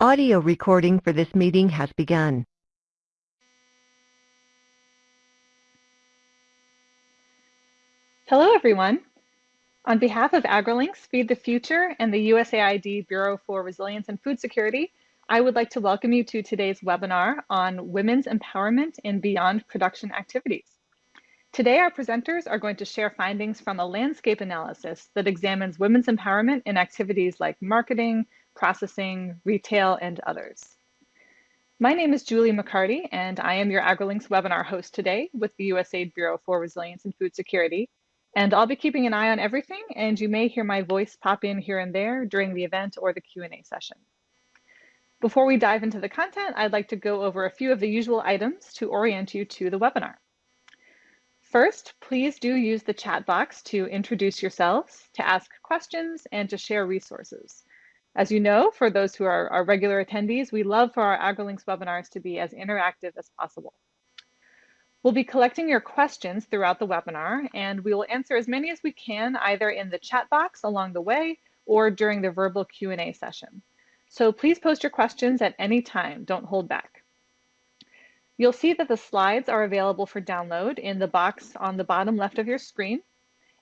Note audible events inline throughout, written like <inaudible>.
Audio recording for this meeting has begun. Hello, everyone. On behalf of AgriLinks, Feed the Future, and the USAID Bureau for Resilience and Food Security, I would like to welcome you to today's webinar on women's empowerment in beyond production activities. Today, our presenters are going to share findings from a landscape analysis that examines women's empowerment in activities like marketing, processing, retail, and others. My name is Julie McCarty, and I am your AgriLinks webinar host today with the USAID Bureau for Resilience and Food Security. And I'll be keeping an eye on everything, and you may hear my voice pop in here and there during the event or the Q&A session. Before we dive into the content, I'd like to go over a few of the usual items to orient you to the webinar. First, please do use the chat box to introduce yourselves, to ask questions, and to share resources. As you know, for those who are our regular attendees, we love for our AgriLinks webinars to be as interactive as possible. We'll be collecting your questions throughout the webinar, and we will answer as many as we can either in the chat box along the way or during the verbal Q&A session. So please post your questions at any time, don't hold back. You'll see that the slides are available for download in the box on the bottom left of your screen.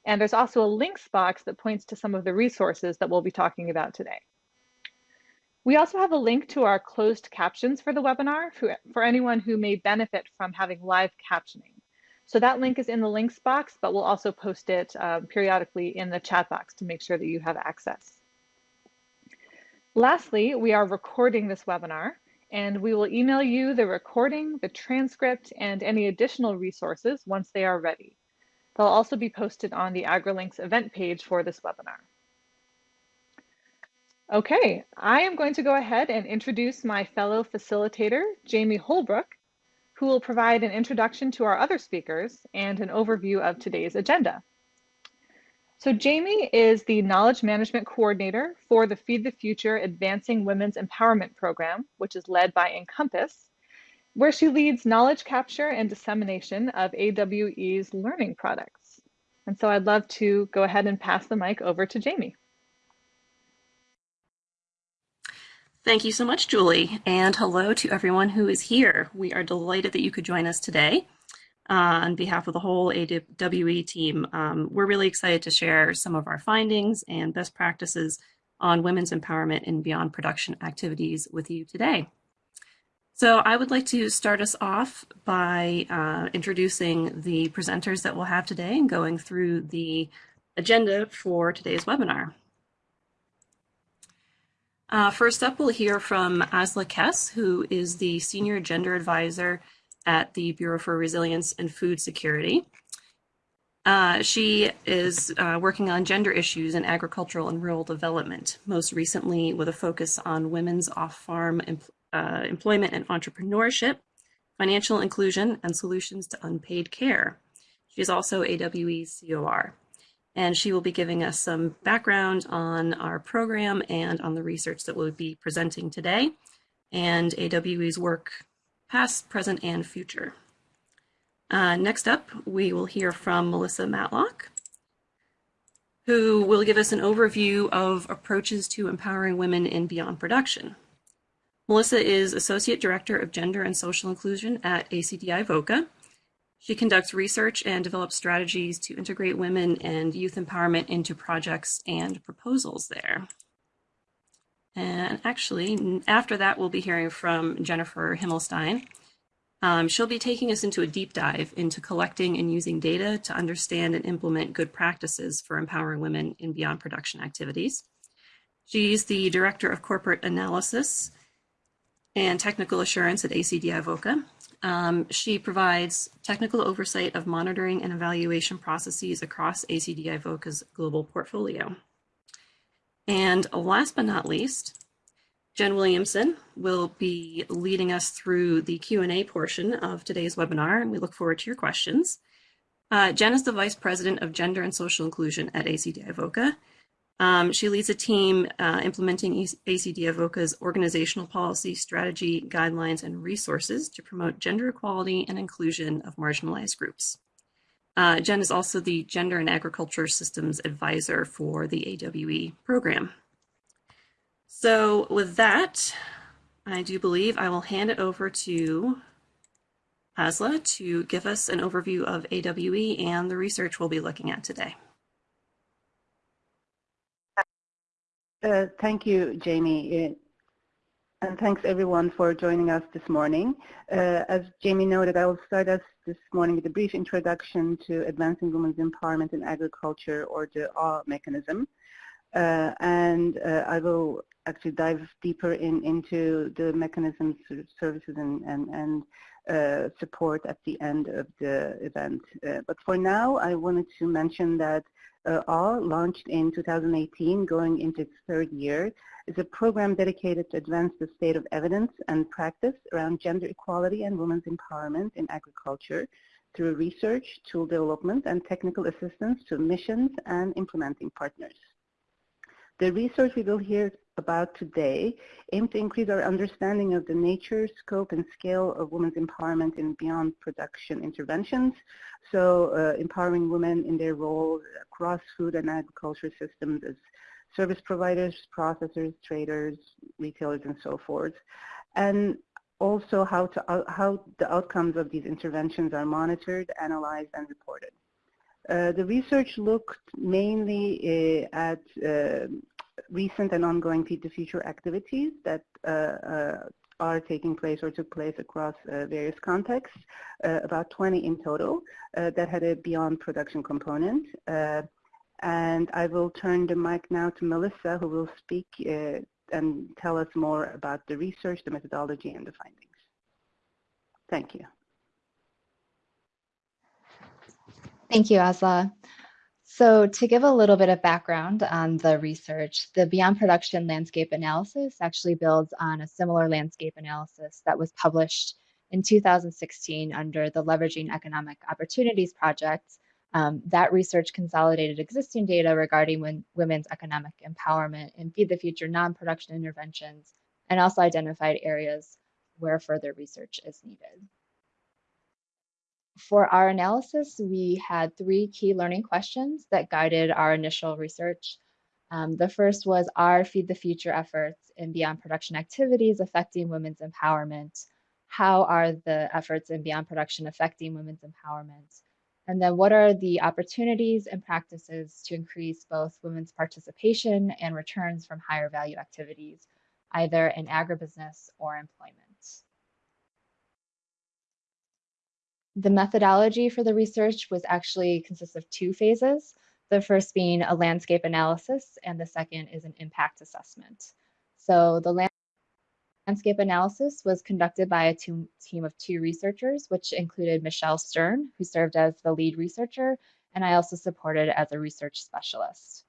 And there's also a links box that points to some of the resources that we'll be talking about today. We also have a link to our closed captions for the webinar for, for anyone who may benefit from having live captioning. So that link is in the links box, but we'll also post it uh, periodically in the chat box to make sure that you have access. Lastly, we are recording this webinar and we will email you the recording, the transcript, and any additional resources once they are ready. They'll also be posted on the AgriLinks event page for this webinar. Okay, I am going to go ahead and introduce my fellow facilitator, Jamie Holbrook, who will provide an introduction to our other speakers and an overview of today's agenda. So Jamie is the Knowledge Management Coordinator for the Feed the Future Advancing Women's Empowerment Program, which is led by Encompass, where she leads knowledge capture and dissemination of AWE's learning products. And so I'd love to go ahead and pass the mic over to Jamie. Thank you so much, Julie, and hello to everyone who is here. We are delighted that you could join us today uh, on behalf of the whole AWE team. Um, we're really excited to share some of our findings and best practices on women's empowerment in beyond production activities with you today. So I would like to start us off by uh, introducing the presenters that we'll have today and going through the agenda for today's webinar. Uh, first up, we'll hear from Asla Kess, who is the Senior Gender Advisor at the Bureau for Resilience and Food Security. Uh, she is uh, working on gender issues in agricultural and rural development, most recently with a focus on women's off-farm em uh, employment and entrepreneurship, financial inclusion, and solutions to unpaid care. She is also AWE's COR, and she will be giving us some background on our program and on the research that we'll be presenting today, and AWE's work past, present, and future. Uh, next up, we will hear from Melissa Matlock, who will give us an overview of approaches to empowering women in beyond production. Melissa is Associate Director of Gender and Social Inclusion at ACDI VOCA. She conducts research and develops strategies to integrate women and youth empowerment into projects and proposals there. And actually, after that, we'll be hearing from Jennifer Himmelstein. Um, she'll be taking us into a deep dive into collecting and using data to understand and implement good practices for empowering women in beyond production activities. She's the Director of Corporate Analysis and Technical Assurance at ACDI VOCA. Um, she provides technical oversight of monitoring and evaluation processes across ACDI VOCA's global portfolio. And last but not least, Jen Williamson will be leading us through the Q&A portion of today's webinar, and we look forward to your questions. Uh, Jen is the Vice President of Gender and Social Inclusion at ACDI VOCA. Um, she leads a team uh, implementing ACDI VOCA's organizational policy, strategy, guidelines, and resources to promote gender equality and inclusion of marginalized groups. Uh, Jen is also the Gender and Agriculture Systems Advisor for the AWE program. So with that, I do believe I will hand it over to Asla to give us an overview of AWE and the research we'll be looking at today. Uh, thank you, Jamie. Uh, and thanks everyone for joining us this morning. Uh, as Jamie noted, I will start us this morning with a brief introduction to Advancing Women's Empowerment in Agriculture or the AWE mechanism. Uh, and uh, I will actually dive deeper in, into the mechanisms, services, and, and, and uh, support at the end of the event. Uh, but for now, I wanted to mention that uh, launched in 2018, going into its third year, is a program dedicated to advance the state of evidence and practice around gender equality and women's empowerment in agriculture through research, tool development, and technical assistance to missions and implementing partners. The research we will hear about today aim to increase our understanding of the nature, scope, and scale of women's empowerment in beyond production interventions. So uh, empowering women in their roles across food and agriculture systems as service providers, processors, traders, retailers, and so forth. And also how, to, uh, how the outcomes of these interventions are monitored, analyzed, and reported. Uh, the research looked mainly uh, at uh, recent and ongoing Feed the Future activities that uh, uh, are taking place or took place across uh, various contexts, uh, about 20 in total, uh, that had a beyond production component. and I will turn the mic now to Melissa, who will speak and tell us more about the research, the methodology, and the findings. Thank you. Thank you, Asla. So to give a little bit of background on the research, the Beyond Production Landscape Analysis actually builds on a similar landscape analysis that was published in 2016 under the Leveraging Economic Opportunities Project. Um, that research consolidated existing data regarding women's economic empowerment and Feed the Future non-production interventions, and also identified areas where further research is needed. For our analysis, we had three key learning questions that guided our initial research. Um, the first was, are Feed the Future efforts in beyond production activities affecting women's empowerment? How are the efforts in beyond production affecting women's empowerment? And then what are the opportunities and practices to increase both women's participation and returns from higher value activities, either in agribusiness or employment? The methodology for the research was actually consists of two phases. The first being a landscape analysis, and the second is an impact assessment. So the landscape analysis was conducted by a team of two researchers, which included Michelle Stern, who served as the lead researcher, and I also supported as a research specialist.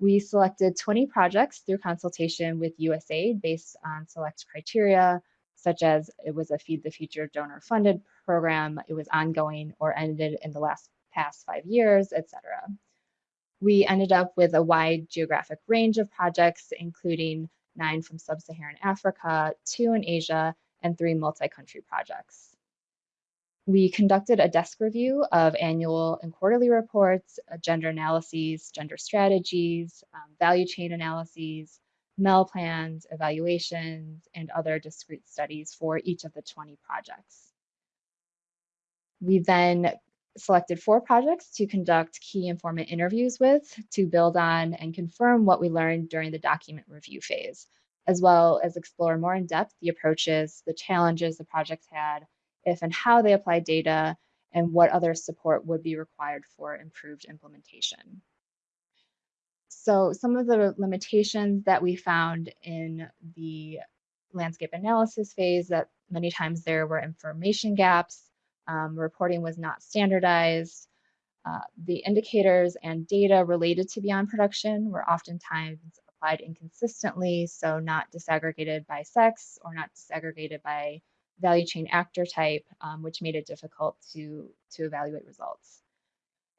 We selected 20 projects through consultation with USAID based on select criteria, such as it was a Feed the Future donor funded program, it was ongoing or ended in the last past five years, etc. We ended up with a wide geographic range of projects, including nine from sub-Saharan Africa, two in Asia, and three multi-country projects. We conducted a desk review of annual and quarterly reports, uh, gender analyses, gender strategies, um, value chain analyses, MEL plans, evaluations, and other discrete studies for each of the 20 projects. We then selected four projects to conduct key informant interviews with to build on and confirm what we learned during the document review phase, as well as explore more in depth the approaches, the challenges the projects had, if and how they applied data, and what other support would be required for improved implementation. So some of the limitations that we found in the landscape analysis phase that many times there were information gaps, um, reporting was not standardized, uh, the indicators and data related to beyond production were oftentimes applied inconsistently, so not disaggregated by sex or not disaggregated by value chain actor type, um, which made it difficult to, to evaluate results.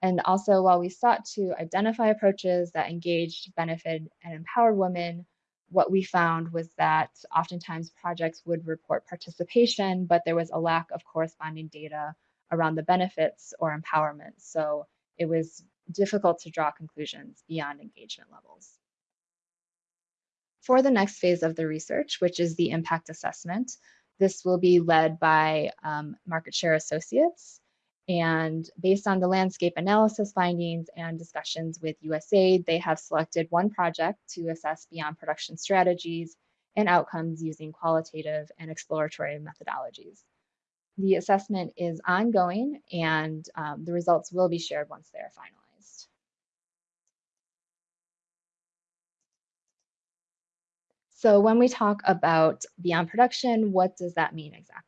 And also, while we sought to identify approaches that engaged, benefited, and empowered women, what we found was that oftentimes projects would report participation, but there was a lack of corresponding data around the benefits or empowerment. So it was difficult to draw conclusions beyond engagement levels. For the next phase of the research, which is the impact assessment, this will be led by um, Market Share Associates. And based on the landscape analysis findings and discussions with USAID, they have selected one project to assess beyond production strategies and outcomes using qualitative and exploratory methodologies. The assessment is ongoing and um, the results will be shared once they are finalized. So when we talk about beyond production, what does that mean exactly?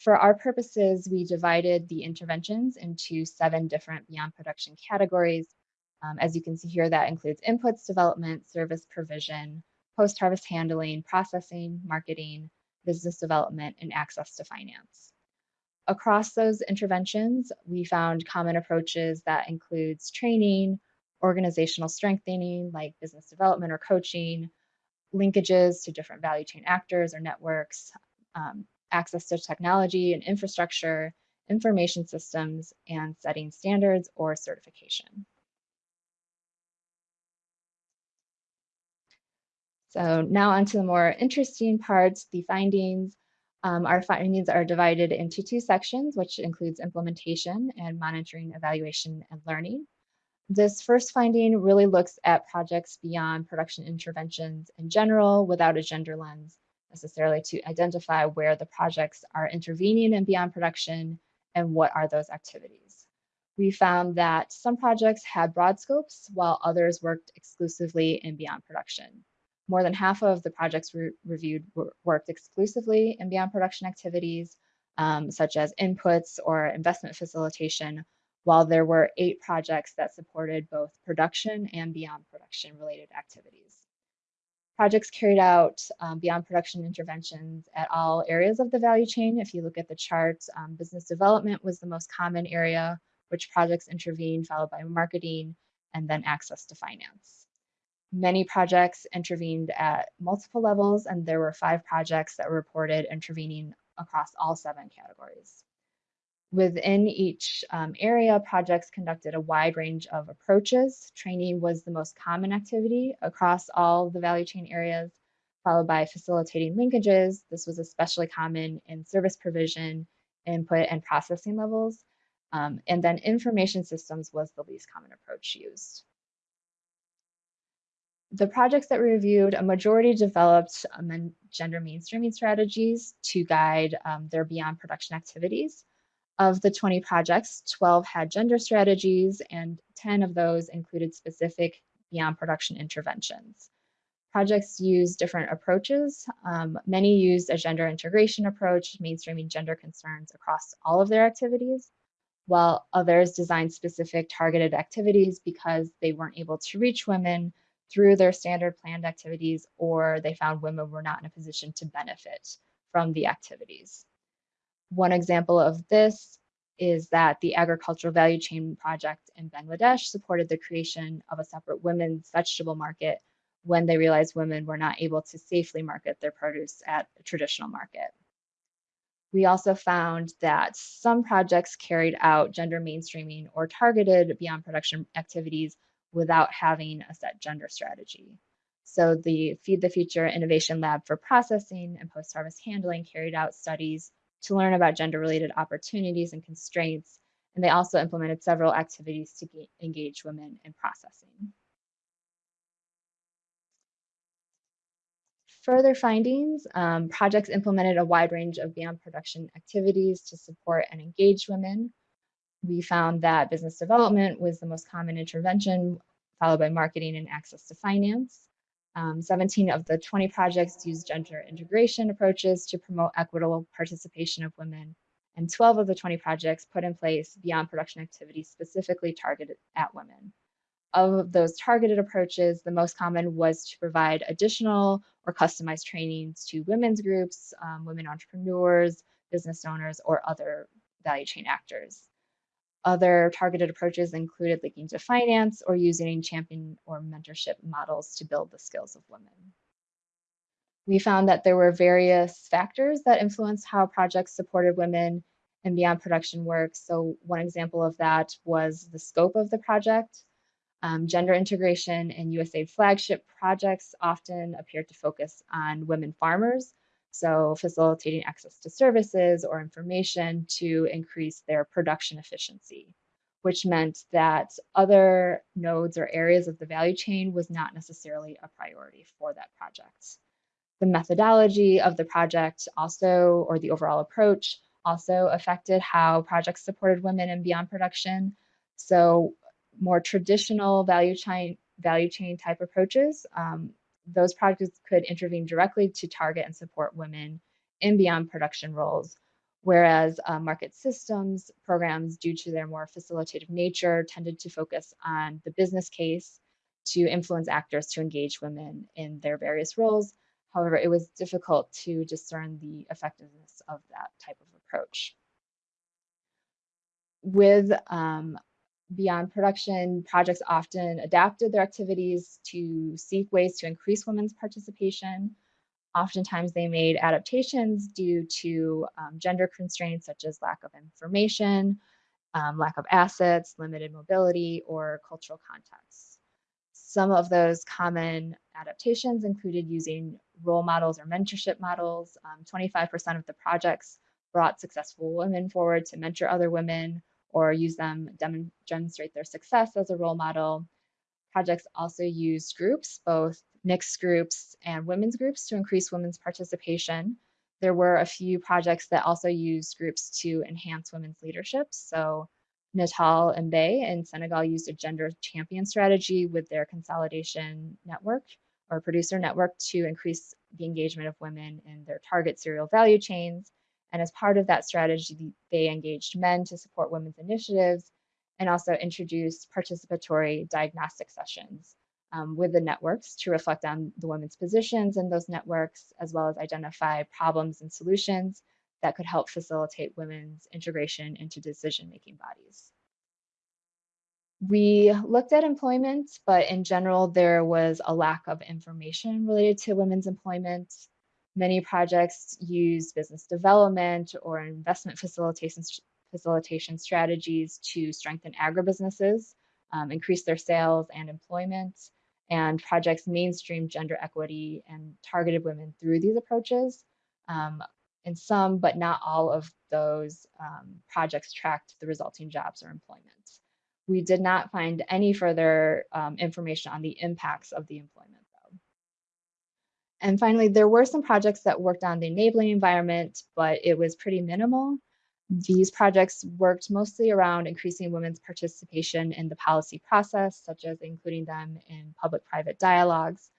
For our purposes, we divided the interventions into seven different beyond production categories. Um, as you can see here, that includes inputs development, service provision, post-harvest handling, processing, marketing, business development, and access to finance. Across those interventions, we found common approaches that includes training, organizational strengthening like business development or coaching, linkages to different value chain actors or networks, um, access to technology and infrastructure, information systems, and setting standards or certification. So now onto the more interesting parts, the findings. Um, our findings are divided into two sections, which includes implementation and monitoring, evaluation, and learning. This first finding really looks at projects beyond production interventions in general without a gender lens necessarily to identify where the projects are intervening in beyond production and what are those activities. We found that some projects had broad scopes while others worked exclusively in beyond production. More than half of the projects re reviewed worked exclusively in beyond production activities, um, such as inputs or investment facilitation, while there were eight projects that supported both production and beyond production related activities. Projects carried out um, beyond production interventions at all areas of the value chain. If you look at the charts, um, business development was the most common area, which projects intervened, followed by marketing, and then access to finance. Many projects intervened at multiple levels, and there were five projects that were reported intervening across all seven categories. Within each um, area, projects conducted a wide range of approaches. Training was the most common activity across all the value chain areas, followed by facilitating linkages. This was especially common in service provision, input, and processing levels. Um, and then information systems was the least common approach used. The projects that we reviewed, a majority developed um, gender mainstreaming strategies to guide um, their beyond production activities. Of the 20 projects, 12 had gender strategies and 10 of those included specific beyond production interventions. Projects used different approaches. Um, many used a gender integration approach, mainstreaming gender concerns across all of their activities, while others designed specific targeted activities because they weren't able to reach women through their standard planned activities or they found women were not in a position to benefit from the activities. One example of this is that the Agricultural Value Chain Project in Bangladesh supported the creation of a separate women's vegetable market when they realized women were not able to safely market their produce at a traditional market. We also found that some projects carried out gender mainstreaming or targeted beyond production activities without having a set gender strategy. So the Feed the Future Innovation Lab for Processing and Post-Harvest Handling carried out studies to learn about gender-related opportunities and constraints, and they also implemented several activities to engage women in processing. Further findings, um, projects implemented a wide range of beyond production activities to support and engage women we found that business development was the most common intervention, followed by marketing and access to finance. Um, 17 of the 20 projects used gender integration approaches to promote equitable participation of women, and 12 of the 20 projects put in place beyond production activities specifically targeted at women. Of those targeted approaches, the most common was to provide additional or customized trainings to women's groups, um, women entrepreneurs, business owners, or other value chain actors. Other targeted approaches included linking to finance or using champion or mentorship models to build the skills of women. We found that there were various factors that influenced how projects supported women and beyond production work. So one example of that was the scope of the project. Um, gender integration and USAID flagship projects often appear to focus on women farmers, so facilitating access to services or information to increase their production efficiency, which meant that other nodes or areas of the value chain was not necessarily a priority for that project. The methodology of the project also, or the overall approach, also affected how projects supported women in beyond production. So more traditional value chain, value chain type approaches, um, those projects could intervene directly to target and support women in beyond production roles, whereas uh, market systems programs, due to their more facilitative nature, tended to focus on the business case to influence actors to engage women in their various roles. However, it was difficult to discern the effectiveness of that type of approach. With um, beyond production, projects often adapted their activities to seek ways to increase women's participation. Oftentimes they made adaptations due to um, gender constraints such as lack of information, um, lack of assets, limited mobility, or cultural context. Some of those common adaptations included using role models or mentorship models. 25% um, of the projects brought successful women forward to mentor other women or use them dem demonstrate their success as a role model. Projects also use groups, both mixed groups and women's groups to increase women's participation. There were a few projects that also used groups to enhance women's leadership. So Naatal Mbay in Senegal used a gender champion strategy with their consolidation network or producer network to increase the engagement of women in their target cereal value chains. And as part of that strategy, they engaged men to support women's initiatives and also introduced participatory diagnostic sessions um, with the networks to reflect on the women's positions in those networks, as well as identify problems and solutions that could help facilitate women's integration into decision-making bodies. We looked at employment, but in general, there was a lack of information related to women's employment. Many projects use business development or investment facilitation, facilitation strategies to strengthen agribusinesses, um, increase their sales and employment, and projects mainstream gender equity and targeted women through these approaches. Um, and some, but not all of those um, projects tracked the resulting jobs or employment. We did not find any further um, information on the impacts of the employment. And finally, there were some projects that worked on the enabling environment, but it was pretty minimal. These projects worked mostly around increasing women's participation in the policy process, such as including them in public-private dialogues.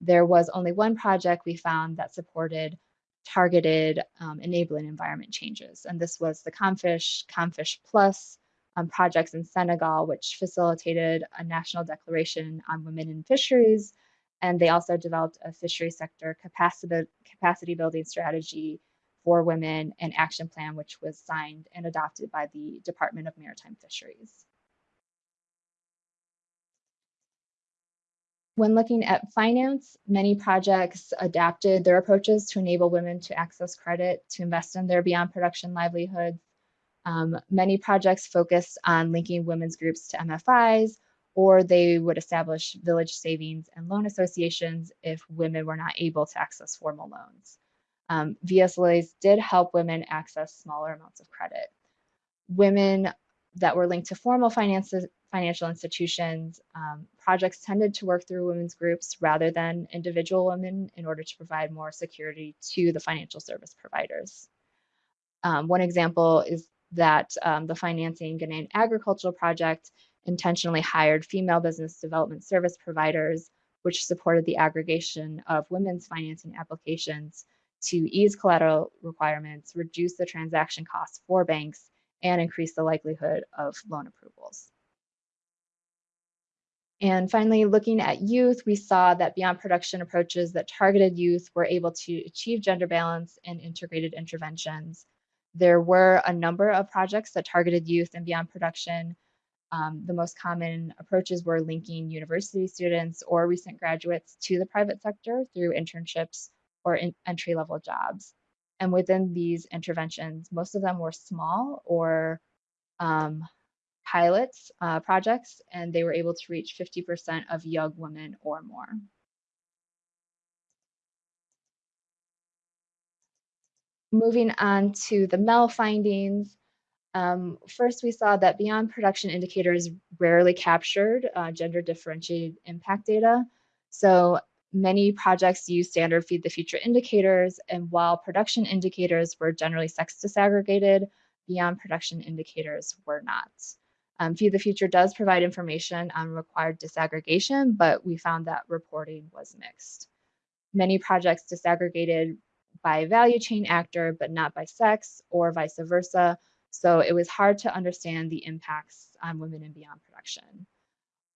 There was only one project we found that supported targeted um, enabling environment changes, and this was the Comfish, Comfish Plus um, projects in Senegal, which facilitated a national declaration on women in fisheries and they also developed a fishery sector capacity, capacity building strategy for women and action plan, which was signed and adopted by the Department of Maritime Fisheries. When looking at finance, many projects adapted their approaches to enable women to access credit to invest in their beyond production livelihoods. Um, many projects focused on linking women's groups to MFIs or they would establish village savings and loan associations if women were not able to access formal loans. Um, VSLAs did help women access smaller amounts of credit. Women that were linked to formal finances, financial institutions, um, projects tended to work through women's groups rather than individual women in order to provide more security to the financial service providers. Um, one example is that um, the Financing Ghanaian Agricultural Project intentionally hired female business development service providers, which supported the aggregation of women's financing applications to ease collateral requirements, reduce the transaction costs for banks, and increase the likelihood of loan approvals. And finally, looking at youth, we saw that beyond production approaches that targeted youth were able to achieve gender balance and integrated interventions. There were a number of projects that targeted youth and beyond production, um, the most common approaches were linking university students or recent graduates to the private sector through internships or in entry level jobs. And within these interventions, most of them were small or um, pilots uh, projects, and they were able to reach 50% of young women or more. Moving on to the MEL findings, um, first we saw that beyond production indicators rarely captured uh, gender differentiated impact data. So many projects use standard feed the future indicators, and while production indicators were generally sex disaggregated, beyond production indicators were not. Um, Feed the Future does provide information on required disaggregation, but we found that reporting was mixed. Many projects disaggregated by value chain actor, but not by sex or vice versa. So it was hard to understand the impacts on women and beyond production.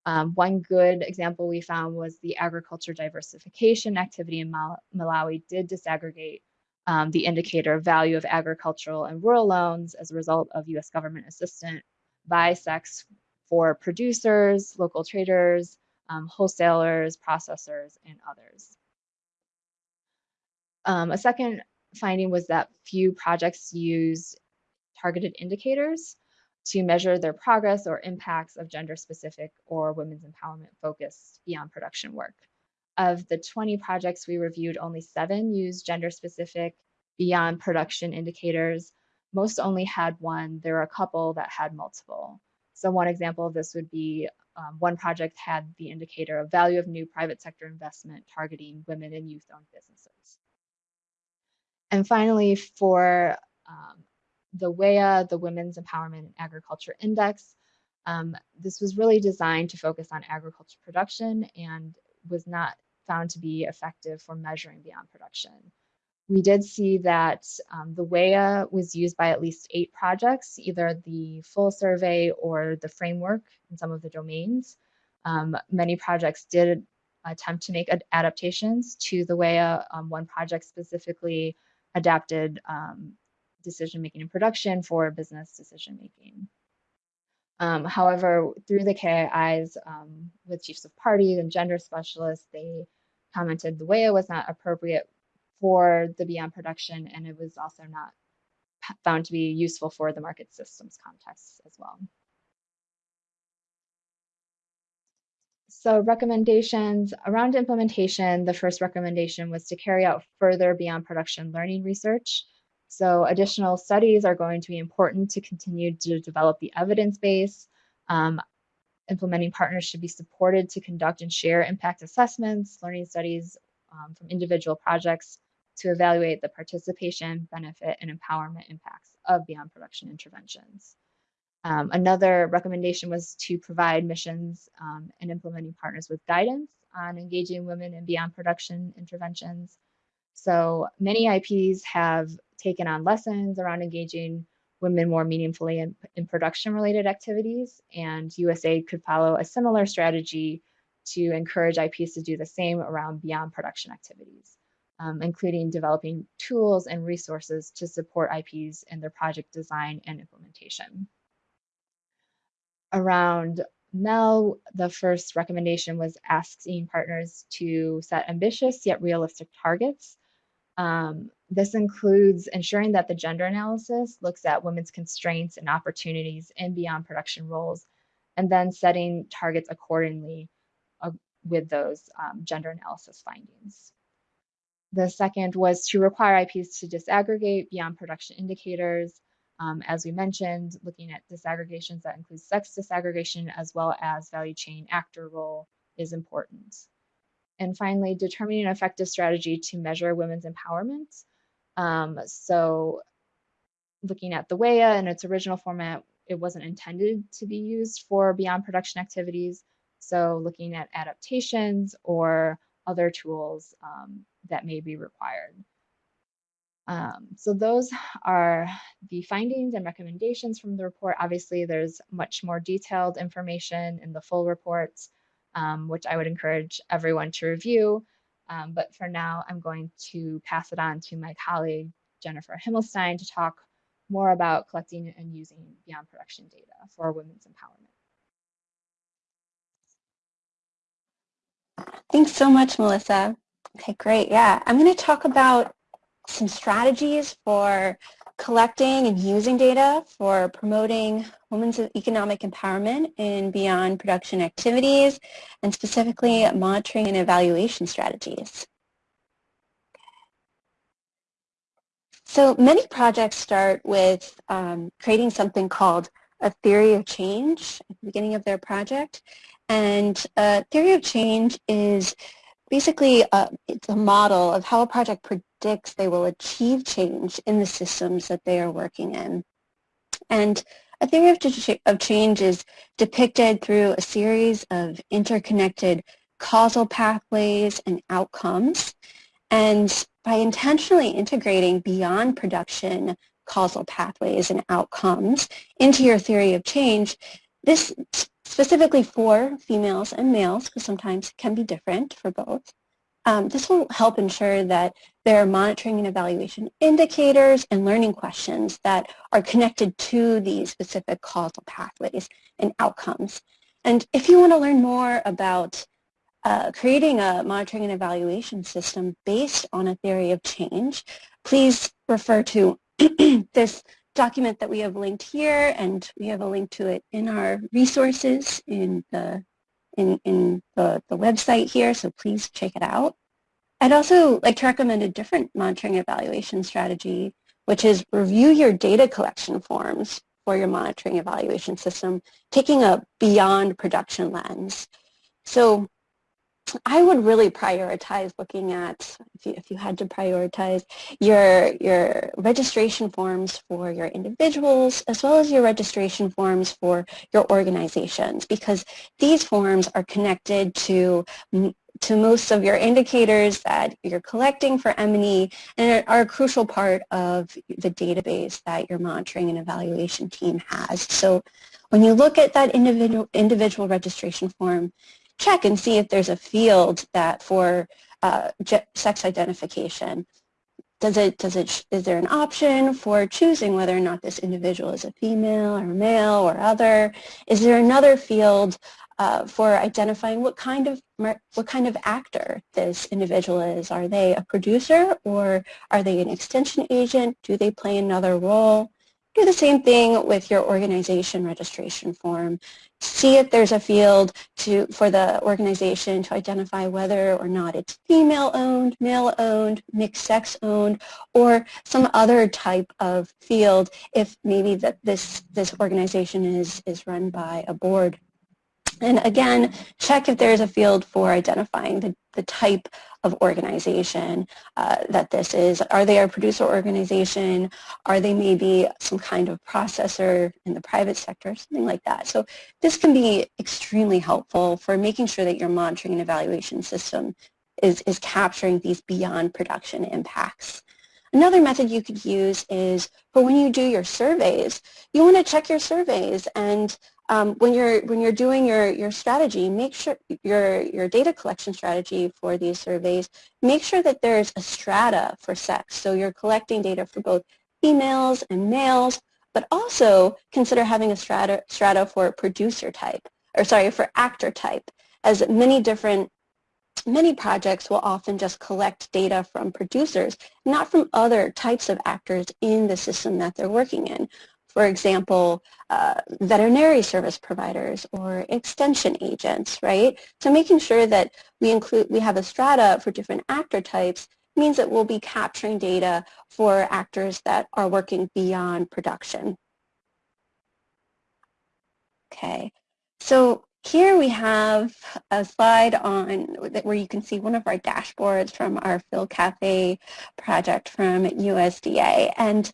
Um, one good example we found was the agriculture diversification activity in Mal Malawi did disaggregate um, the indicator value of agricultural and rural loans as a result of US government assistance by sex for producers, local traders, um, wholesalers, processors, and others. Um, a second finding was that few projects use targeted indicators to measure their progress or impacts of gender specific or women's empowerment focused beyond production work. Of the 20 projects we reviewed, only seven used gender specific beyond production indicators. Most only had one. There are a couple that had multiple. So one example of this would be um, one project had the indicator of value of new private sector investment targeting women and youth owned businesses. And finally, for um, the WEAI, the Women's Empowerment and Agriculture Index, um, this was really designed to focus on agriculture production and was not found to be effective for measuring beyond production. We did see that um, the WEAI was used by at least eight projects, either the full survey or the framework in some of the domains. Um, many projects did attempt to make adaptations to the WEAI. Um, one project specifically adapted um, decision making in production for business decision making. Um, however, through the KIIs um, with chiefs of parties and gender specialists, they commented the way it was not appropriate for the beyond production and it was also not found to be useful for the market systems context as well. So recommendations around implementation, the first recommendation was to carry out further beyond production learning research. So additional studies are going to be important to continue to develop the evidence base. Um, implementing partners should be supported to conduct and share impact assessments, learning studies um, from individual projects to evaluate the participation, benefit, and empowerment impacts of beyond production interventions. Um, another recommendation was to provide missions um, and implementing partners with guidance on engaging women in beyond production interventions. So many IPs have taken on lessons around engaging women more meaningfully in, in production related activities and USAID could follow a similar strategy to encourage IPs to do the same around beyond production activities, um, including developing tools and resources to support IPs in their project design and implementation around Mel, the first recommendation was asking partners to set ambitious yet realistic targets. Um, this includes ensuring that the gender analysis looks at women's constraints and opportunities in beyond production roles, and then setting targets accordingly uh, with those um, gender analysis findings. The second was to require IPs to disaggregate beyond production indicators um, as we mentioned, looking at disaggregations that include sex disaggregation as well as value chain actor role is important. And finally, determining an effective strategy to measure women's empowerment. Um, so looking at the WEAI in its original format, it wasn't intended to be used for beyond production activities. So looking at adaptations or other tools um, that may be required. Um, so those are the findings and recommendations from the report. Obviously, there's much more detailed information in the full reports, um, which I would encourage everyone to review. Um, but for now, I'm going to pass it on to my colleague, Jennifer Himmelstein, to talk more about collecting and using beyond production data for women's empowerment. Thanks so much, Melissa. Okay, great. Yeah, I'm going to talk about some strategies for collecting and using data for promoting women's economic empowerment in beyond production activities, and specifically monitoring and evaluation strategies. So many projects start with um, creating something called a theory of change at the beginning of their project. And a theory of change is basically a, uh, it's a model of how a project they will achieve change in the systems that they are working in. And a theory of, of change is depicted through a series of interconnected causal pathways and outcomes. And by intentionally integrating beyond production causal pathways and outcomes into your theory of change, this specifically for females and males, because sometimes it can be different for both, um, this will help ensure that there are monitoring and evaluation indicators and learning questions that are connected to these specific causal pathways and outcomes. And if you want to learn more about uh, creating a monitoring and evaluation system based on a theory of change, please refer to <clears throat> this document that we have linked here, and we have a link to it in our resources in the in, in the, the website here, so please check it out. I'd also like to recommend a different monitoring evaluation strategy, which is review your data collection forms for your monitoring evaluation system, taking a beyond production lens. So I would really prioritize looking at, if you, if you had to prioritize, your, your registration forms for your individuals as well as your registration forms for your organizations because these forms are connected to to most of your indicators that you're collecting for M&E and are a crucial part of the database that your monitoring and evaluation team has. So when you look at that individual, individual registration form, check and see if there's a field that for uh, sex identification. Does it, does it, is there an option for choosing whether or not this individual is a female or male or other? Is there another field uh, for identifying what kind of what kind of actor this individual is. Are they a producer or are they an extension agent? Do they play another role? Do the same thing with your organization registration form. See if there's a field to, for the organization to identify whether or not it's female-owned, male-owned, mixed-sex-owned, or some other type of field if maybe that this, this organization is, is run by a board and again, check if there's a field for identifying the, the type of organization uh, that this is. Are they a producer organization? Are they maybe some kind of processor in the private sector, something like that. So this can be extremely helpful for making sure that your monitoring and evaluation system is, is capturing these beyond production impacts. Another method you could use is for when you do your surveys, you want to check your surveys and um, when you're when you're doing your your strategy, make sure your your data collection strategy for these surveys, make sure that there's a strata for sex. So you're collecting data for both females and males, but also consider having a strata strata for producer type, or sorry, for actor type, as many different many projects will often just collect data from producers, not from other types of actors in the system that they're working in for example, uh, veterinary service providers or extension agents, right? So making sure that we include, we have a strata for different actor types means that we'll be capturing data for actors that are working beyond production. Okay, so here we have a slide on where you can see one of our dashboards from our PhilCafe project from USDA. And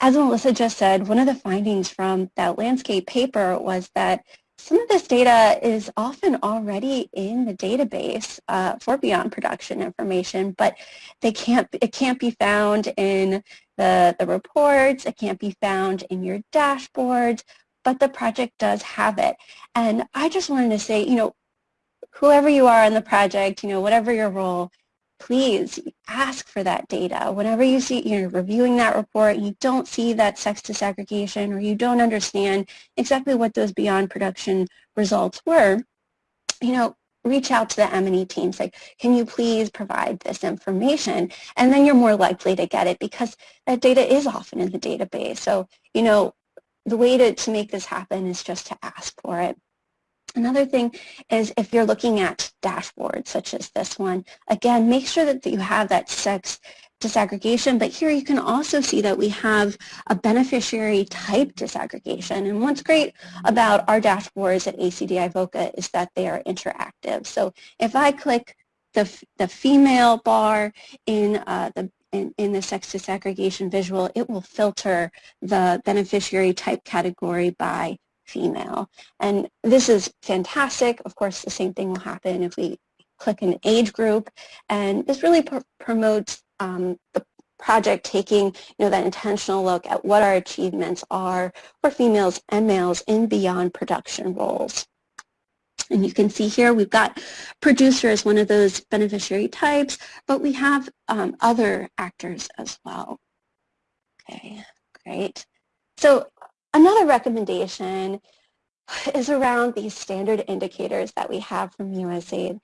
as Melissa just said, one of the findings from that landscape paper was that some of this data is often already in the database uh, for beyond production information, but they can't, it can't be found in the, the reports, it can't be found in your dashboards, but the project does have it. And I just wanted to say, you know, whoever you are in the project, you know, whatever your role, please ask for that data. Whenever you see, you're reviewing that report, you don't see that sex disaggregation or you don't understand exactly what those beyond production results were, you know, reach out to the M&E team, say, can you please provide this information? And then you're more likely to get it because that data is often in the database. So, you know, the way to, to make this happen is just to ask for it. Another thing is if you're looking at dashboards such as this one, again, make sure that you have that sex disaggregation, but here you can also see that we have a beneficiary type disaggregation. And what's great about our dashboards at ACDI VOCA is that they are interactive. So if I click the, the female bar in uh, the in, in, the sex disaggregation visual, it will filter the beneficiary type category by female. And this is fantastic. Of course, the same thing will happen if we click an age group. And this really pr promotes um, the project taking you know, that intentional look at what our achievements are for females and males in beyond production roles. And you can see here we've got producer as one of those beneficiary types, but we have um, other actors as well. Okay, great. So another recommendation <sighs> is around these standard indicators that we have from USAID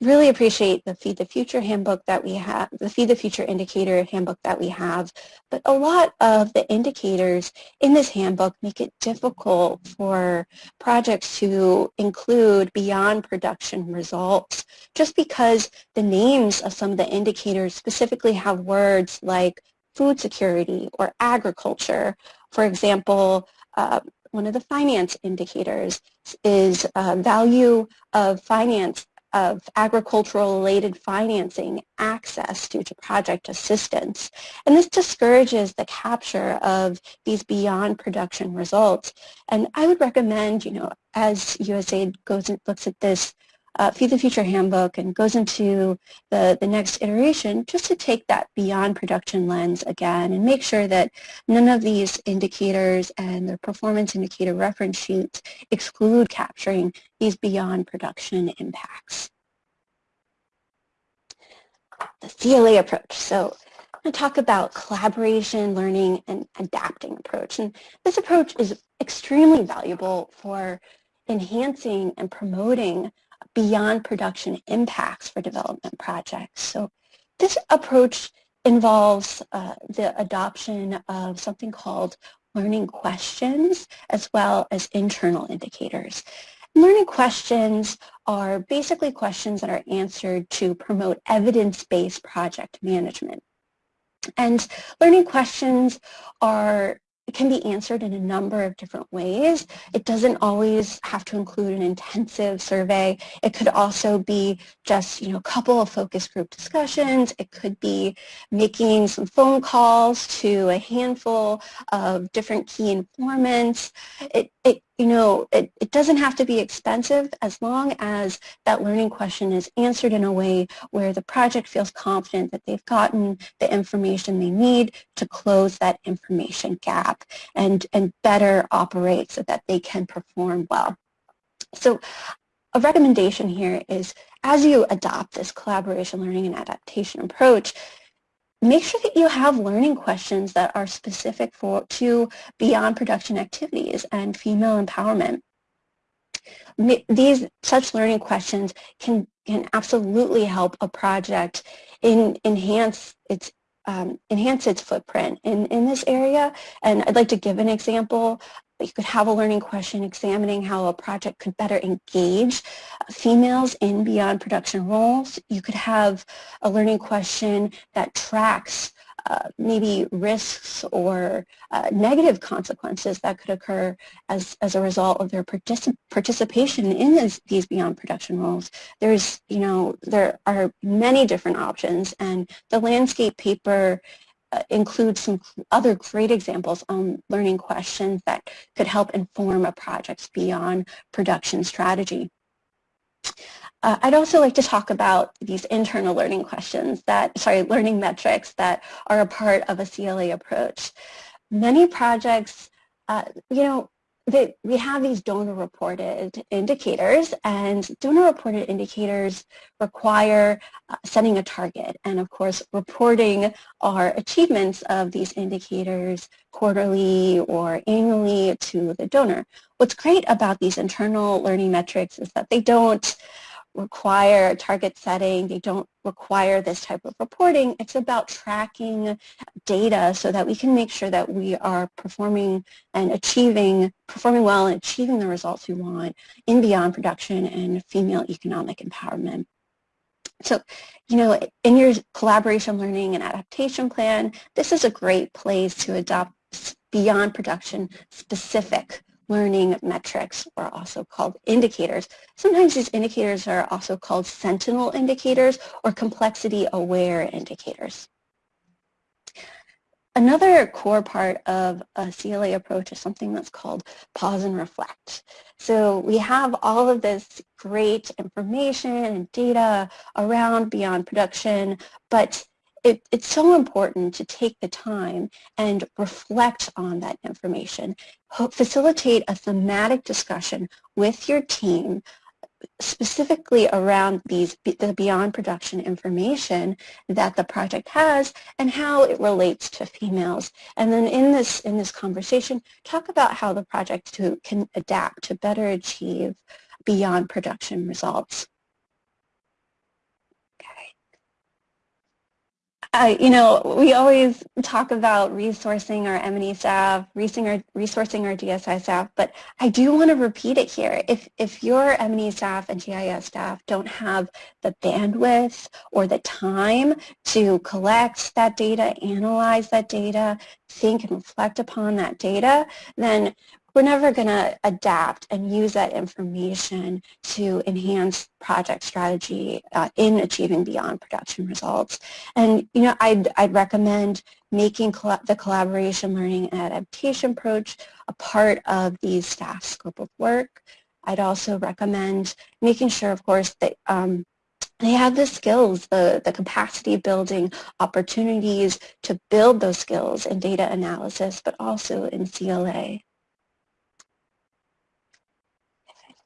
really appreciate the Feed the Future handbook that we have, the Feed the Future indicator handbook that we have, but a lot of the indicators in this handbook make it difficult for projects to include beyond production results just because the names of some of the indicators specifically have words like food security or agriculture. For example, uh, one of the finance indicators is uh, value of finance of agricultural-related financing access due to project assistance. And this discourages the capture of these beyond production results. And I would recommend, you know, as USAID goes and looks at this uh, Feed the Future handbook and goes into the, the next iteration just to take that beyond production lens again and make sure that none of these indicators and the performance indicator reference sheets exclude capturing these beyond production impacts. The CLA approach. So to talk about collaboration, learning, and adapting approach. And this approach is extremely valuable for enhancing and promoting beyond production impacts for development projects. So this approach involves uh, the adoption of something called learning questions as well as internal indicators. Learning questions are basically questions that are answered to promote evidence-based project management. And learning questions are can be answered in a number of different ways. It doesn't always have to include an intensive survey. It could also be just, you know, a couple of focus group discussions. It could be making some phone calls to a handful of different key informants. It, it you know, it, it doesn't have to be expensive as long as that learning question is answered in a way where the project feels confident that they've gotten the information they need to close that information gap and, and better operate so that they can perform well. So a recommendation here is as you adopt this collaboration learning and adaptation approach, make sure that you have learning questions that are specific for to beyond production activities and female empowerment. These such learning questions can can absolutely help a project in enhance its um, enhance its footprint in, in this area. And I'd like to give an example you could have a learning question examining how a project could better engage females in beyond production roles. You could have a learning question that tracks uh, maybe risks or uh, negative consequences that could occur as, as a result of their particip participation in this, these beyond production roles. There's, you know, there are many different options and the landscape paper include some other great examples on learning questions that could help inform a project's beyond production strategy. Uh, I'd also like to talk about these internal learning questions that, sorry, learning metrics that are a part of a CLA approach. Many projects, uh, you know, that we have these donor-reported indicators, and donor-reported indicators require uh, setting a target, and of course, reporting our achievements of these indicators quarterly or annually to the donor. What's great about these internal learning metrics is that they don't require target setting. They don't require this type of reporting. It's about tracking data so that we can make sure that we are performing and achieving, performing well and achieving the results we want in beyond production and female economic empowerment. So, you know, in your collaboration learning and adaptation plan, this is a great place to adopt beyond production specific learning metrics or also called indicators. Sometimes these indicators are also called sentinel indicators or complexity aware indicators. Another core part of a CLA approach is something that's called pause and reflect. So we have all of this great information and data around beyond production, but it, it's so important to take the time and reflect on that information. Facilitate a thematic discussion with your team specifically around these the beyond production information that the project has and how it relates to females. And then in this in this conversation, talk about how the project to, can adapt to better achieve beyond production results. Uh, you know, we always talk about resourcing our M&E staff, resourcing our, GSI staff, but I do want to repeat it here. If, if your M&E staff and GIS staff don't have the bandwidth or the time to collect that data, analyze that data, think and reflect upon that data, then we're never going to adapt and use that information to enhance project strategy uh, in achieving beyond production results. And, you know, I'd, I'd recommend making the collaboration learning and adaptation approach a part of these staff scope of work. I'd also recommend making sure, of course, that um, they have the skills, the, the capacity building opportunities to build those skills in data analysis, but also in CLA.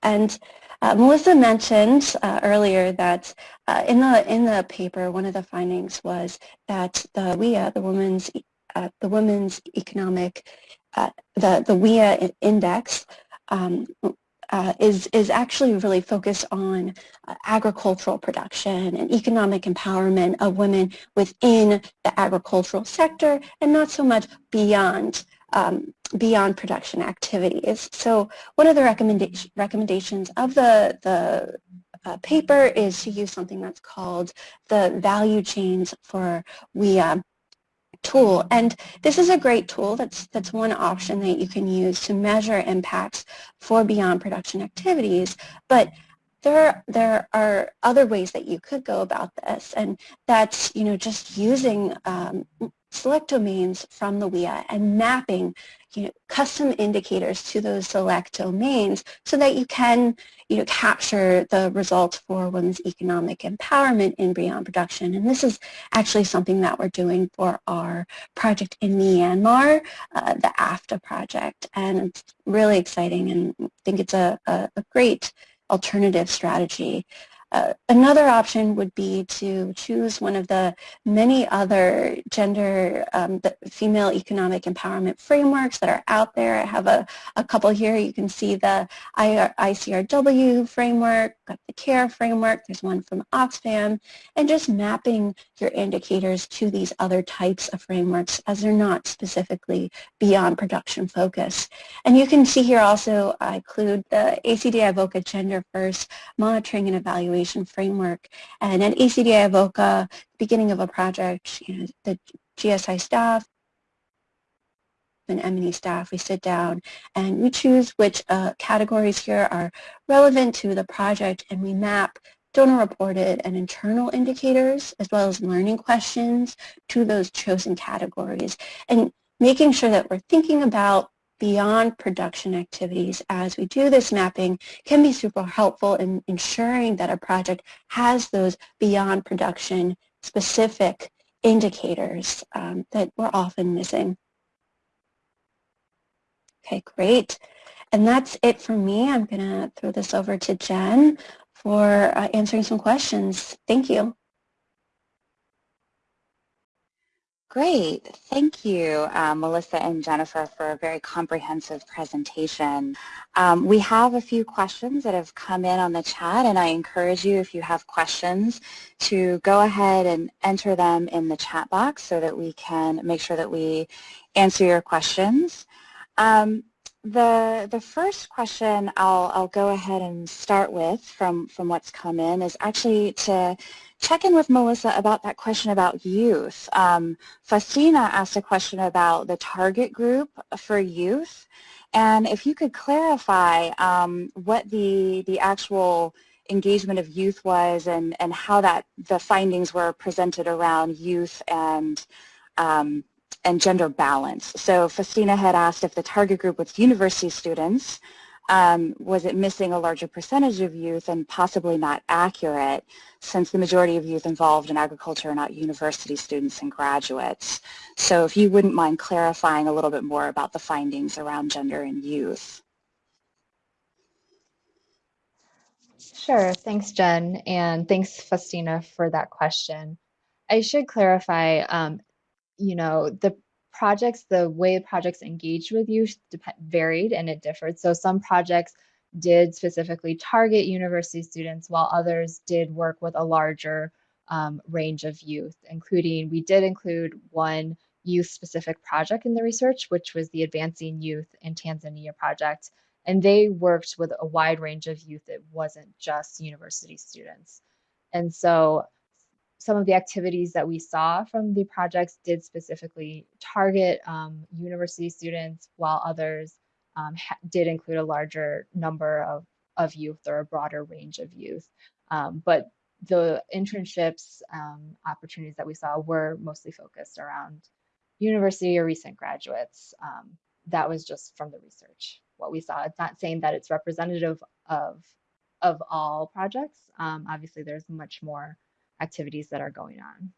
And uh, Melissa mentioned uh, earlier that uh, in the in the paper, one of the findings was that the WEAI, the women's uh, the women's economic, uh, the the WEAI index. Um, uh, is is actually really focused on agricultural production and economic empowerment of women within the agricultural sector and not so much beyond um, beyond production activities. So one of the recommendation, recommendations of the, the uh, paper is to use something that's called the value chains for WEAI tool. And this is a great tool. That's, that's one option that you can use to measure impacts for beyond production activities. But there, there are other ways that you could go about this, and that's you know just using um, select domains from the WEAI and mapping you know, custom indicators to those select domains so that you can you know, capture the results for women's economic empowerment in beyond production. And this is actually something that we're doing for our project in Myanmar, uh, the AFTA project. And it's really exciting and I think it's a, a, a great alternative strategy. Uh, another option would be to choose one of the many other gender, um, female economic empowerment frameworks that are out there. I have a, a couple here. You can see the ICRW framework, the CARE framework, there's one from Oxfam, and just mapping your indicators to these other types of frameworks as they're not specifically beyond production focus. And you can see here also I include the ACDI VOCA Gender First Monitoring and Evaluation evaluation framework. And at ACDI VOCA, beginning of a project, you know, the GSI staff and M&E staff, we sit down and we choose which uh, categories here are relevant to the project and we map donor reported and internal indicators as well as learning questions to those chosen categories and making sure that we're thinking about beyond production activities as we do this mapping can be super helpful in ensuring that a project has those beyond production specific indicators um, that we're often missing. Okay, great. And that's it for me. I'm going to throw this over to Jen for uh, answering some questions. Thank you. Great. Thank you, uh, Melissa and Jennifer, for a very comprehensive presentation. Um, we have a few questions that have come in on the chat, and I encourage you, if you have questions, to go ahead and enter them in the chat box so that we can make sure that we answer your questions. Um, the, the first question I'll, I'll go ahead and start with from, from what's come in is actually to check in with Melissa about that question about youth. Um, asked a question about the target group for youth. And if you could clarify um, what the, the actual engagement of youth was and, and how that the findings were presented around youth and um, and gender balance. So Faustina had asked if the target group was university students, um, was it missing a larger percentage of youth and possibly not accurate since the majority of youth involved in agriculture are not university students and graduates. So if you wouldn't mind clarifying a little bit more about the findings around gender and youth. Sure, thanks Jen, and thanks Faustina for that question. I should clarify, um, you know, the projects, the way projects engaged with youth varied and it differed. So some projects did specifically target university students while others did work with a larger um, range of youth, including, we did include one youth-specific project in the research, which was the Advancing Youth in Tanzania project. And they worked with a wide range of youth. It wasn't just university students. And so some of the activities that we saw from the projects did specifically target um, university students, while others um, did include a larger number of, of youth or a broader range of youth. Um, but the internships um, opportunities that we saw were mostly focused around university or recent graduates. Um, that was just from the research, what we saw. It's not saying that it's representative of, of all projects. Um, obviously, there's much more activities that are going on.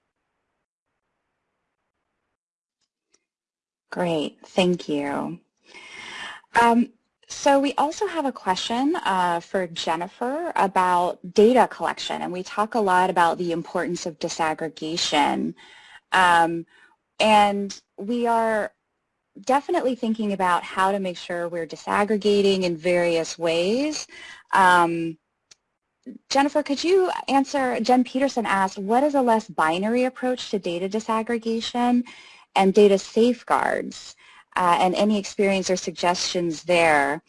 Great, thank you. Um, so we also have a question uh, for Jennifer about data collection, and we talk a lot about the importance of disaggregation. Um, and we are definitely thinking about how to make sure we're disaggregating in various ways. Um, Jennifer, could you answer, Jen Peterson asked, what is a less binary approach to data disaggregation and data safeguards, uh, and any experience or suggestions there?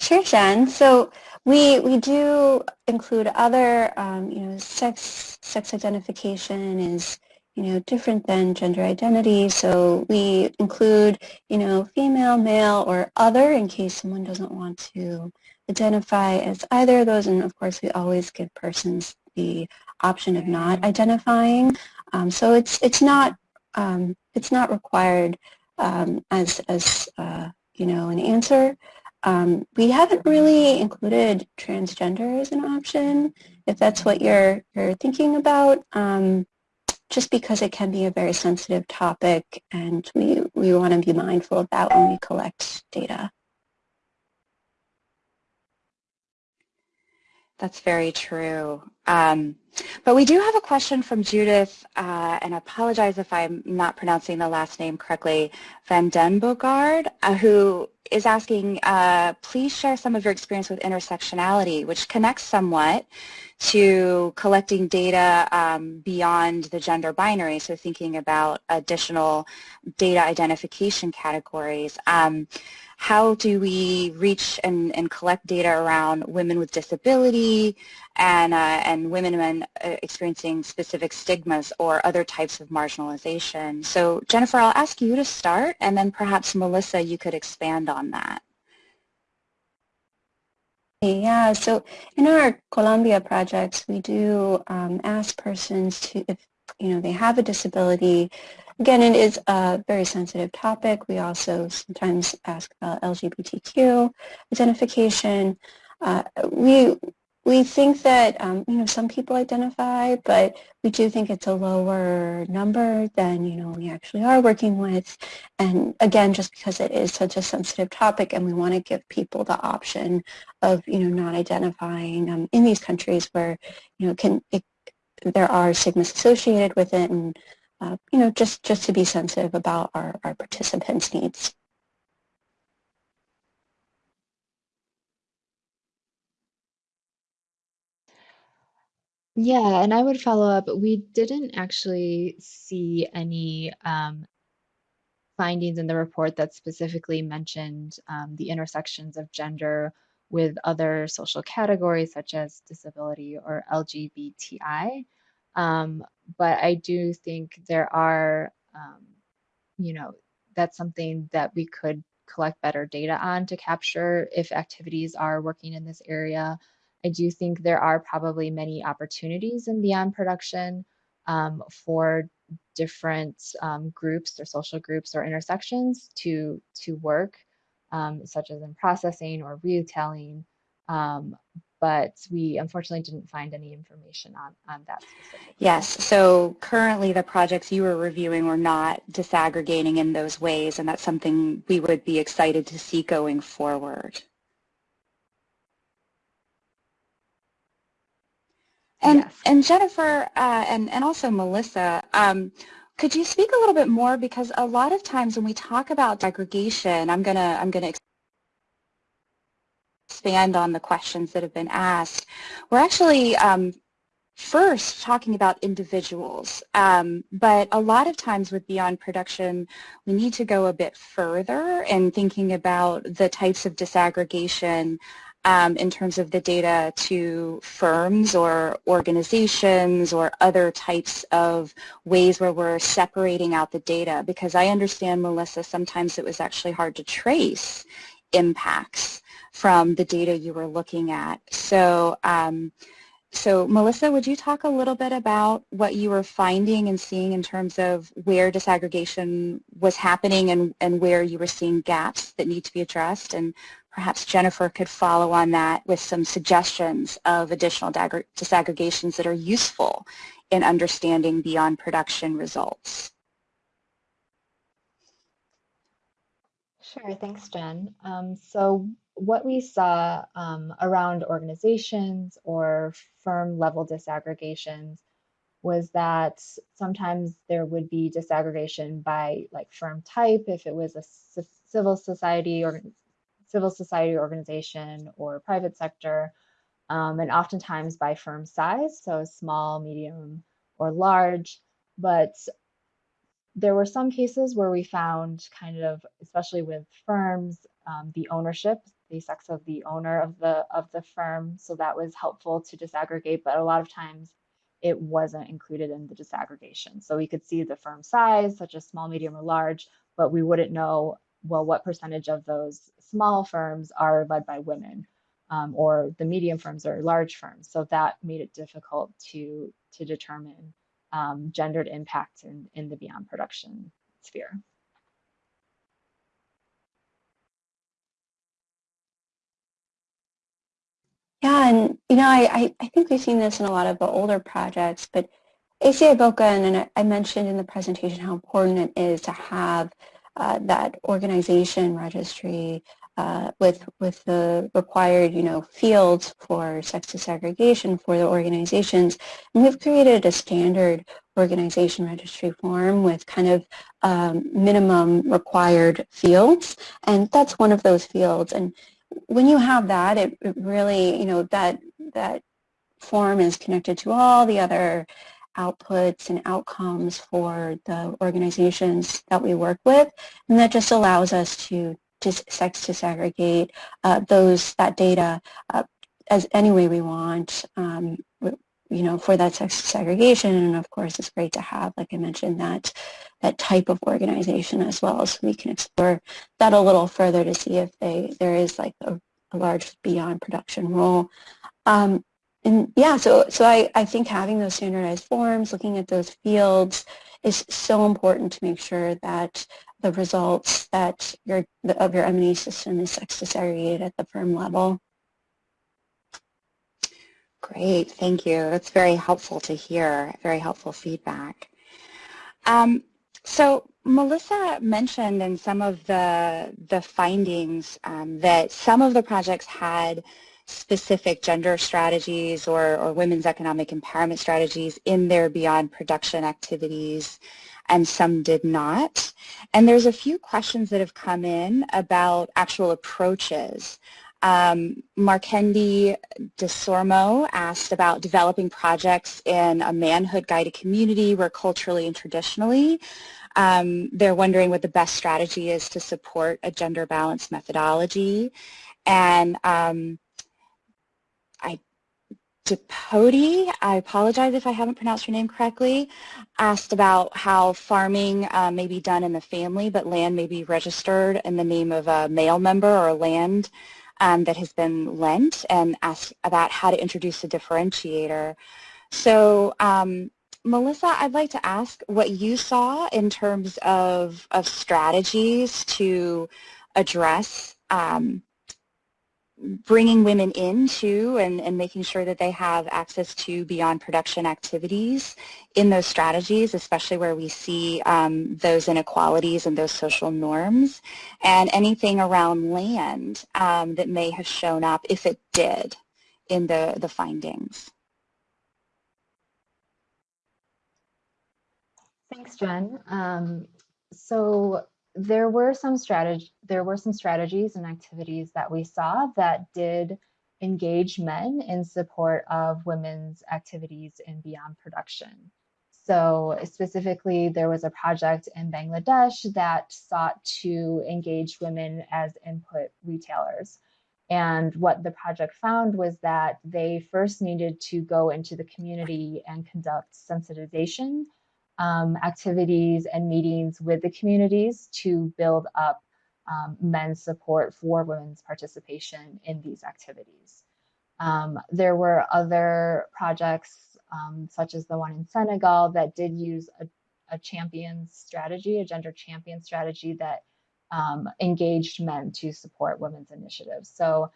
Sure, Jen. So we we do include other, um, you know, sex sex identification is you know, different than gender identity. So we include, you know, female, male, or other in case someone doesn't want to identify as either of those. And of course, we always give persons the option of not identifying. Um, so it's it's not um, it's not required um, as as uh, you know an answer. Um, we haven't really included transgender as an option, if that's what you're you're thinking about. Just because it can be a very sensitive topic and we, we want to be mindful of that when we collect data. That's very true. Um, but we do have a question from Judith, uh, and I apologize if I'm not pronouncing the last name correctly, Van Den Bogard, uh, who is asking, uh, please share some of your experience with intersectionality, which connects somewhat to collecting data um, beyond the gender binary, so thinking about additional data identification categories. Um, how do we reach and, and collect data around women with disability and, uh, and women men uh, experiencing specific stigmas or other types of marginalization? So Jennifer, I'll ask you to start and then perhaps Melissa, you could expand on that. Yeah, so in our Colombia projects, we do um, ask persons to, if you know they have a disability, again, it is a very sensitive topic. We also sometimes ask about LGBTQ identification. Uh, we we think that, um, you know, some people identify, but we do think it's a lower number than, you know, we actually are working with. And again, just because it is such a sensitive topic and we want to give people the option of, you know, not identifying um, in these countries where, you know, can it, there are stigmas associated with it and, uh, you know, just, just to be sensitive about our, our participants' needs. Yeah, and I would follow up. We didn't actually see any um, findings in the report that specifically mentioned um, the intersections of gender with other social categories such as disability or LGBTI. Um, but I do think there are, um, you know, that's something that we could collect better data on to capture if activities are working in this area I do think there are probably many opportunities in beyond production um, for different um, groups or social groups or intersections to to work, um, such as in processing or retailing. Um, but we unfortunately didn't find any information on, on that specifically. Yes, so currently the projects you were reviewing were not disaggregating in those ways, and that's something we would be excited to see going forward. And, Yes. and Jennifer uh, and, and also Melissa, um, could you speak a little bit more because a lot of times when we talk about aggregation, I'm gonna I'm gonna expand on the questions that have been asked. We're actually um, first talking about individuals, um, but a lot of times with Beyond Production, we need to go a bit further in thinking about the types of disaggregation um, in terms of the data to firms or organizations or other types of ways where we're separating out the data because I understand, Melissa, sometimes it was actually hard to trace impacts from the data you were looking at. So, um, so Melissa, would you talk a little bit about what you were finding and seeing in terms of where disaggregation was happening and, and where you were seeing gaps that need to be addressed and perhaps Jennifer could follow on that with some suggestions of additional disaggregations that are useful in understanding beyond production results. Sure, thanks, Jen. Um, so what we saw um, around organizations or firm level disaggregations was that sometimes there would be disaggregation by like firm type if it was a civil society or civil society organization or private sector, um, and oftentimes by firm size, so small, medium, or large. But there were some cases where we found kind of, especially with firms, um, the ownership, the sex of the owner of the of the firm. So that was helpful to disaggregate, but a lot of times it wasn't included in the disaggregation. So we could see the firm size, such as small, medium, or large, but we wouldn't know well, what percentage of those small firms are led by women um, or the medium firms or large firms. So that made it difficult to, to determine um, gendered impact in, in the beyond production sphere. Yeah, and you know, I, I think we've seen this in a lot of the older projects, but ACDI VOCA, and I mentioned in the presentation how important it is to have uh, that organization registry uh, with with the required you know fields for sex disaggregation for the organizations. And we've created a standard organization registry form with kind of um, minimum required fields. And that's one of those fields. And when you have that it, it really you know that that form is connected to all the other outputs and outcomes for the organizations that we work with. And that just allows us to just sex disaggregate uh, those, that data uh, as any way we want, um, you know, for that sex disaggregation. And of course, it's great to have, like I mentioned, that that type of organization as well. So we can explore that a little further to see if they there is like a, a large beyond production role. Um, and yeah, so so I, I think having those standardized forms, looking at those fields is so important to make sure that the results that your of your M&E system is sex disaggregated at the firm level. Great, thank you. That's very helpful to hear, very helpful feedback. Um, so Melissa mentioned in some of the, the findings um, that some of the projects had specific gender strategies or, or women's economic empowerment strategies in their beyond production activities and some did not. And there's a few questions that have come in about actual approaches. Um, Markendi DeSormo asked about developing projects in a manhood guided community where culturally and traditionally um, they're wondering what the best strategy is to support a gender balanced methodology. And um, Depoti, I apologize if I haven't pronounced your name correctly, asked about how farming uh, may be done in the family, but land may be registered in the name of a male member or land um, that has been lent, and asked about how to introduce a differentiator. So um, Melissa, I'd like to ask what you saw in terms of, of strategies to address um, bringing women into and, and making sure that they have access to beyond production activities in those strategies, especially where we see um, those inequalities and those social norms, and anything around land um, that may have shown up, if it did, in the, the findings. Thanks, Jen. Um, so there were some strategy there were some strategies and activities that we saw that did engage men in support of women's activities in beyond production. So specifically, there was a project in Bangladesh that sought to engage women as input retailers. And what the project found was that they first needed to go into the community and conduct sensitization um, activities and meetings with the communities to build up um, men's support for women's participation in these activities. Um, there were other projects, um, such as the one in Senegal, that did use a, a champion strategy, a gender champion strategy that um, engaged men to support women's initiatives. So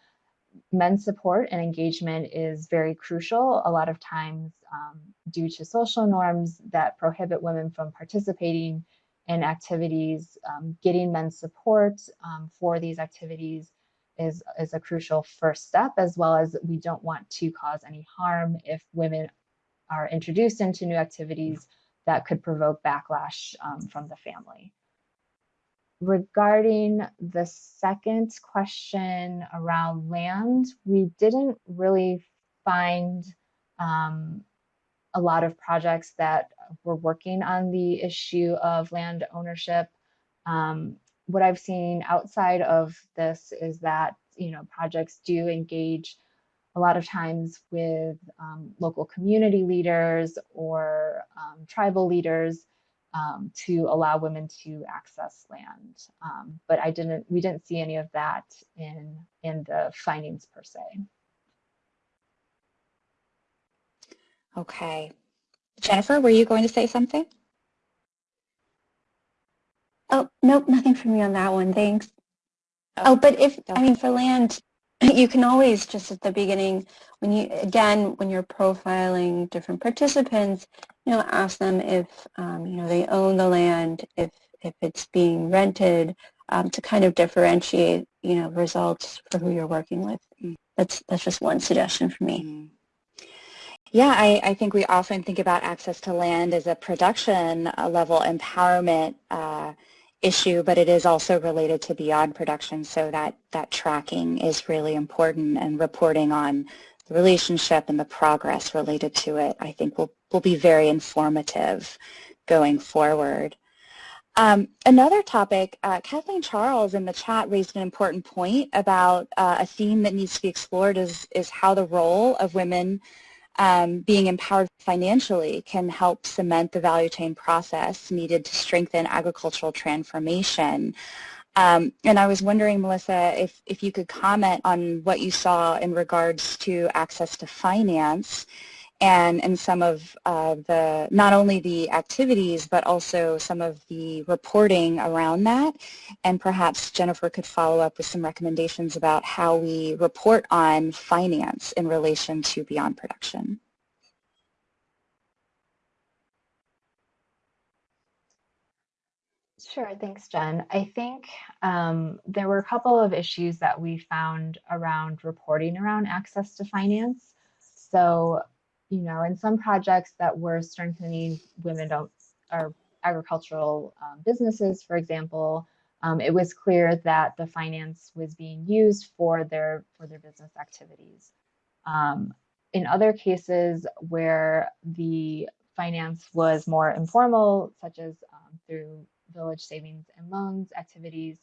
men's support and engagement is very crucial. A lot of times um, due to social norms that prohibit women from participating in activities, um, getting men's support um, for these activities is, is a crucial first step, as well as we don't want to cause any harm if women are introduced into new activities that could provoke backlash um, from the family regarding the second question around land, we didn't really find um, a lot of projects that were working on the issue of land ownership. Um, what I've seen outside of this is that you know projects do engage a lot of times with um, local community leaders or um, tribal leaders um, to allow women to access land. Um, but I didn't, we didn't see any of that in, in the findings per se. Okay. Jennifer, were you going to say something? Oh, nope, nothing from me on that one, thanks. Oh, oh but if, I mean, for land, <laughs> you can always just at the beginning, when you, again, when you're profiling different participants, you know, ask them if, um, you know, they own the land, if, if it's being rented, um, to kind of differentiate, you know, results for who you're working with. That's, that's just one suggestion for me. Mm. Yeah, I, I, think we often think about access to land as a production uh, level empowerment uh, issue, but it is also related to beyond production, so that, that tracking is really important and reporting on the relationship and the progress related to it, I think will, will be very informative going forward. Um, another topic, uh, Kathleen Charles in the chat raised an important point about uh, a theme that needs to be explored is, is how the role of women um, being empowered financially can help cement the value chain process needed to strengthen agricultural transformation. Um, and I was wondering, Melissa, if, if you could comment on what you saw in regards to access to finance and, and some of uh, the, not only the activities, but also some of the reporting around that. And perhaps Jennifer could follow up with some recommendations about how we report on finance in relation to beyond production. Sure, thanks, Jen. I think um, there were a couple of issues that we found around reporting around access to finance. So, you know, in some projects that were strengthening women don't or agricultural um, businesses, for example, um, it was clear that the finance was being used for their for their business activities. Um, in other cases where the finance was more informal, such as um, through village savings and loans activities,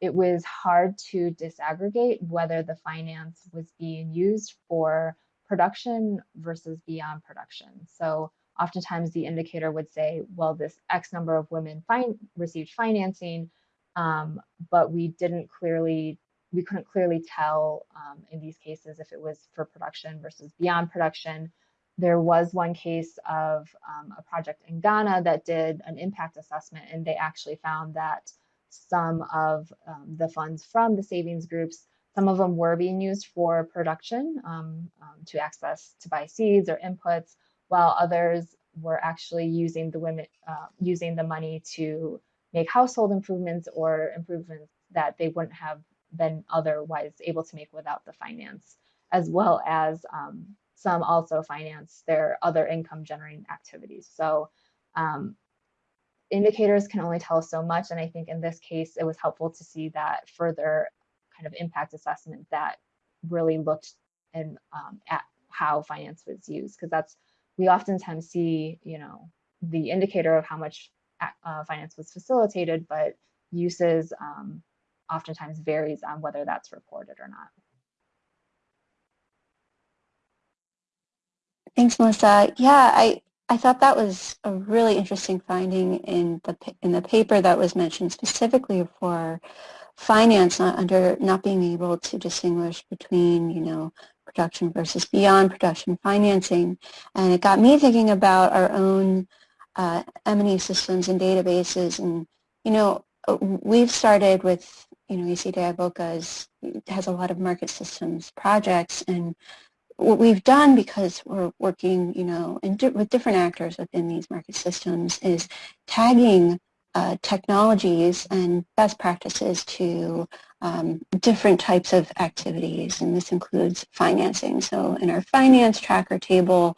it was hard to disaggregate whether the finance was being used for production versus beyond production. So oftentimes the indicator would say, well, this X number of women fin received financing, um, but we didn't clearly, we couldn't clearly tell um, in these cases if it was for production versus beyond production. There was one case of um, a project in Ghana that did an impact assessment, and they actually found that some of um, the funds from the savings groups, some of them were being used for production um, um, to access to buy seeds or inputs, while others were actually using the women uh, using the money to make household improvements or improvements that they wouldn't have been otherwise able to make without the finance, as well as um, some also finance their other income generating activities. So um, indicators can only tell us so much. And I think in this case, it was helpful to see that further kind of impact assessment that really looked and um, at how finance was used, because that's, we oftentimes see, you know, the indicator of how much uh, finance was facilitated, but uses um, oftentimes varies on whether that's reported or not. Thanks, Melissa. Yeah, I, I thought that was a really interesting finding in the in the paper that was mentioned specifically for finance not under not being able to distinguish between you know production versus beyond production financing, and it got me thinking about our own uh, M&E systems and databases, and you know we've started with you know VOCA is, has a lot of market systems projects. And what we've done because we're working, you know, di with different actors within these market systems is tagging uh, technologies and best practices to um, different types of activities, and this includes financing. So in our finance tracker table,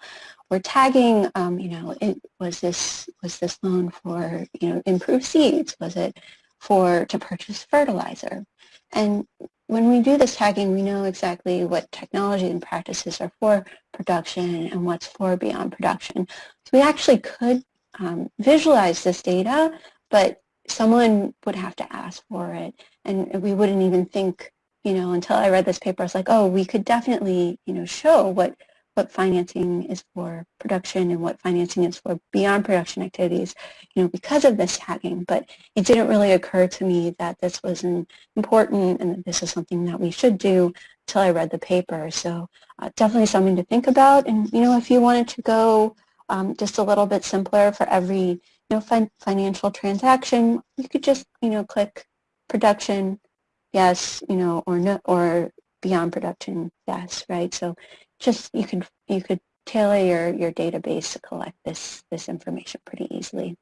we're tagging, um, you know, it, was this was this loan for, you know, improved seeds? Was it for to purchase fertilizer? And when we do this tagging, we know exactly what technology and practices are for production and what's for beyond production. So we actually could um, visualize this data, but someone would have to ask for it. And we wouldn't even think, you know, until I read this paper, I was like, oh, we could definitely, you know, show what what financing is for production and what financing is for beyond production activities, you know, because of this tagging. But it didn't really occur to me that this was important and that this is something that we should do until I read the paper. So uh, definitely something to think about. And, you know, if you wanted to go um, just a little bit simpler for every, know, fin financial transaction, you could just, you know, click production, yes, you know, or no, or beyond production, yes, right? So just you could you could tailor your, your database to collect this this information pretty easily.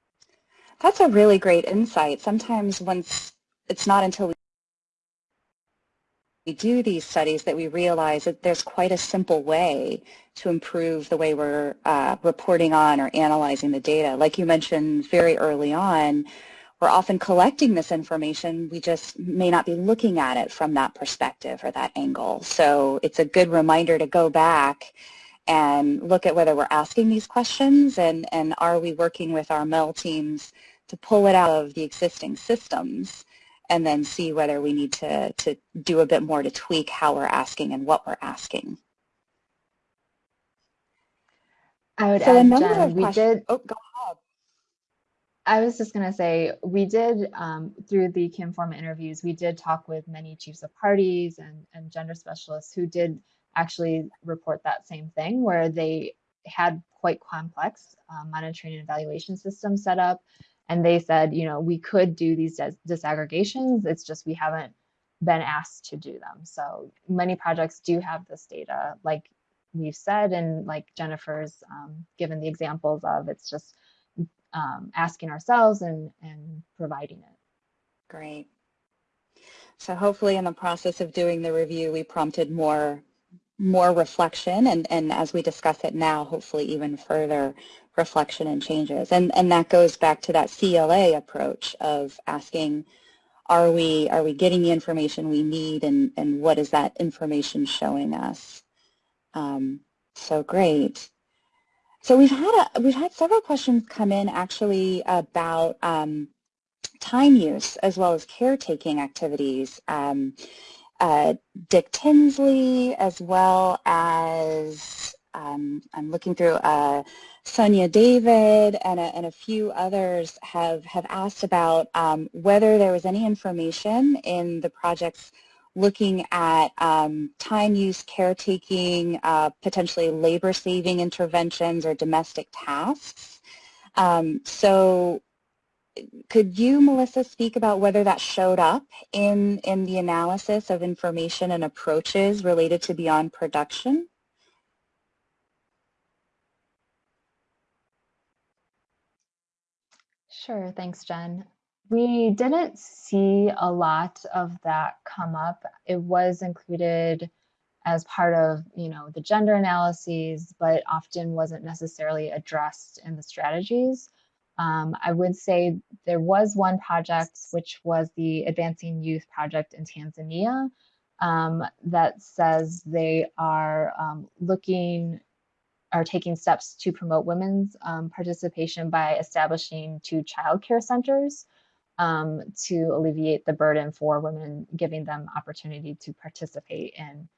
That's a really great insight. Sometimes once it's not until we do these studies that we realize that there's quite a simple way to improve the way we're uh, reporting on or analyzing the data. Like you mentioned very early on, we're often collecting this information, we just may not be looking at it from that perspective or that angle. So it's a good reminder to go back and look at whether we're asking these questions and, and are we working with our MEL teams to pull it out of the existing systems and then see whether we need to, to do a bit more to tweak how we're asking and what we're asking. I would so add, Jen, we did. Oh, go I was just going to say, we did, um, through the Kinform interviews, we did talk with many chiefs of parties and, and gender specialists who did actually report that same thing, where they had quite complex uh, monitoring and evaluation systems set up. And they said, you know, we could do these dis disaggregations. It's just we haven't been asked to do them. So many projects do have this data, like we've said, and like Jennifer's um, given the examples of. It's just um, asking ourselves and, and providing it. Great. So hopefully in the process of doing the review, we prompted more more reflection and, and as we discuss it now, hopefully even further reflection and changes. And, and that goes back to that CLA approach of asking, are we, are we getting the information we need and, and what is that information showing us? Um, so great. So we've had a, we've had several questions come in actually about um, time use as well as caretaking activities. Um, uh, Dick Tinsley as well as um, I'm looking through uh, Sonia David and a, and a, few others have, have asked about um, whether there was any information in the projects looking at um, time use, caretaking, uh, potentially labor-saving interventions or domestic tasks. Um, so could you, Melissa, speak about whether that showed up in, in the analysis of information and approaches related to beyond production? Sure, thanks, Jen. We didn't see a lot of that come up. It was included as part of, you know, the gender analyses, but often wasn't necessarily addressed in the strategies. Um, I would say there was one project, which was the Advancing Youth Project in Tanzania, um, that says they are um, looking, are taking steps to promote women's um, participation by establishing two childcare centers um, to alleviate the burden for women, giving them opportunity to participate in,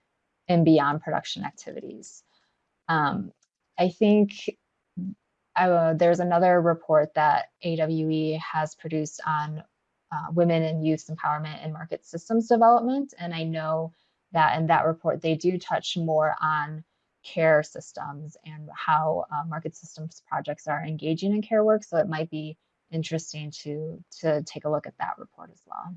in beyond production activities. Um, I think uh, there's another report that AWE has produced on uh, women and youth empowerment and market systems development. And I know that in that report, they do touch more on care systems and how uh, market systems projects are engaging in care work. So it might be interesting to, to take a look at that report as well.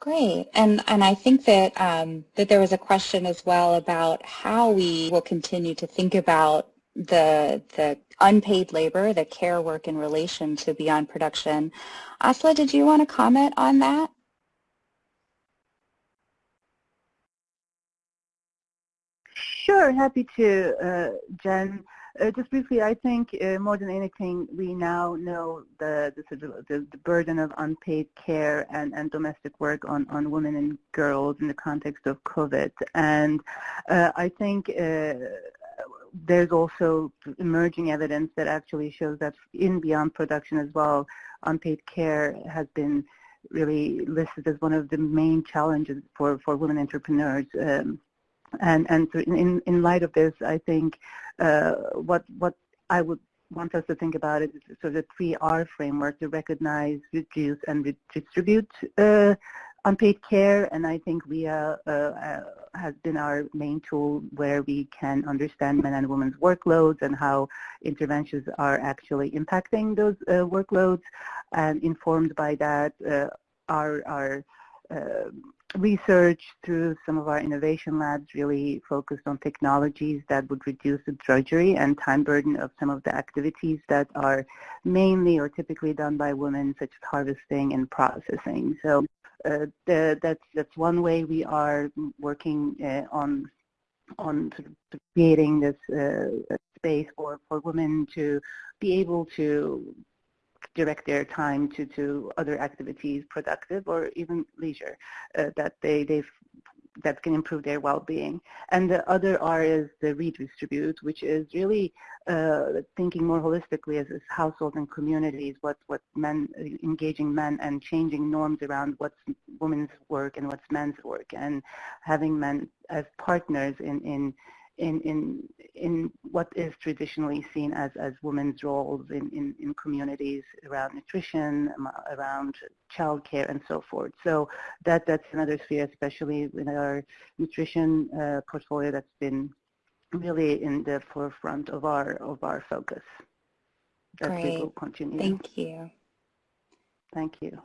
Great, and and I think that um, that there was a question as well about how we will continue to think about the the unpaid labor, the care work in relation to beyond production. Asla, did you want to comment on that? Sure, happy to, uh, Jen. Uh, just briefly, I think uh, more than anything, we now know the the, the, the burden of unpaid care and, and domestic work on, on women and girls in the context of COVID. And uh, I think uh, there's also emerging evidence that actually shows that in beyond production as well, unpaid care has been really listed as one of the main challenges for, for women entrepreneurs. Um, and and in in light of this, I think uh, what what I would want us to think about is sort of the three R framework to recognize, reduce, and redistribute uh, unpaid care. And I think WEAI uh, uh, has been our main tool where we can understand men and women's workloads and how interventions are actually impacting those uh, workloads. And informed by that, uh, our our research through some of our innovation labs really focused on technologies that would reduce the drudgery and time burden of some of the activities that are mainly or typically done by women, such as harvesting and processing. So uh, the, that's, that's one way we are working uh, on on creating this uh, space for, for women to be able to direct their time to, to other activities, productive or even leisure, uh, that they, they that can improve their well-being. And the other R is the redistribute, which is really uh, thinking more holistically as, as households and communities, what, what men, engaging men and changing norms around what's women's work and what's men's work and having men as partners in, in in, in, in what is traditionally seen as, as women's roles in, in, in communities around nutrition, around childcare, and so forth. So that, that's another sphere, especially in our nutrition uh, portfolio that's been really in the forefront of our, of our focus. Great. Thank you. Thank you.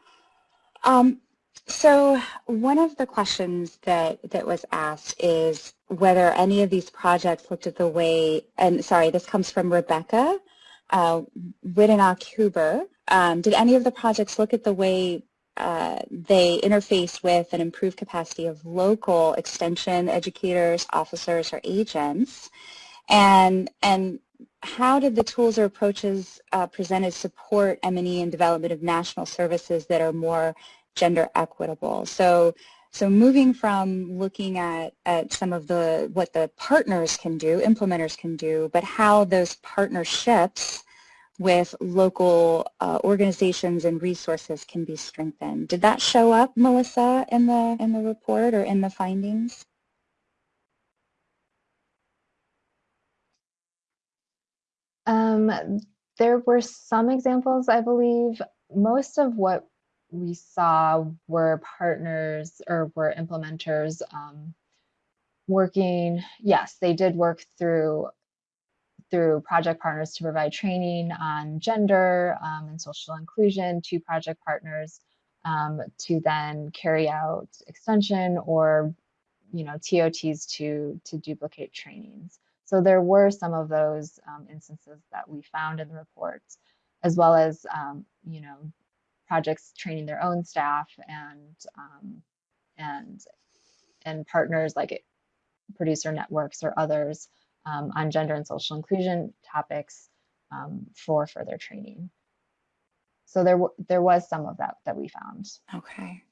Um, so one of the questions that, that was asked is whether any of these projects looked at the way, and sorry, this comes from Rebecca uh, Huber. Um, did any of the projects look at the way uh, they interface with and improve capacity of local extension educators, officers, or agents? And, and how did the tools or approaches uh, presented support M&E and development of national services that are more gender equitable? So, so moving from looking at, at some of the, what the partners can do, implementers can do, but how those partnerships with local uh, organizations and resources can be strengthened. Did that show up, Melissa, in the, in the report or in the findings? Um, there were some examples, I believe. Most of what we saw were partners or were implementers um, working. Yes, they did work through through project partners to provide training on gender um, and social inclusion to project partners um, to then carry out extension or you know TOTs to to duplicate trainings. So there were some of those um, instances that we found in the reports, as well as, um, you know, projects training their own staff and um, and and partners like producer networks or others um, on gender and social inclusion topics um, for further training. So there there was some of that that we found. Okay.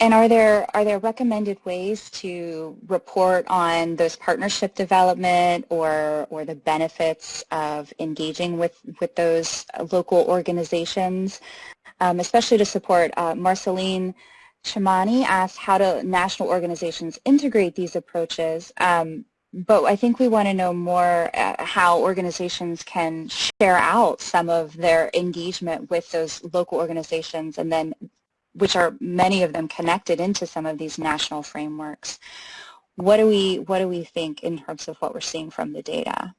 And are there are there recommended ways to report on those partnership development or or the benefits of engaging with with those local organizations, um, especially to support uh, Marceline Chamani asked how do national organizations integrate these approaches. Um, but I think we want to know more uh, how organizations can share out some of their engagement with those local organizations and then which are many of them connected into some of these national frameworks. What do we what do we think in terms of what we're seeing from the data?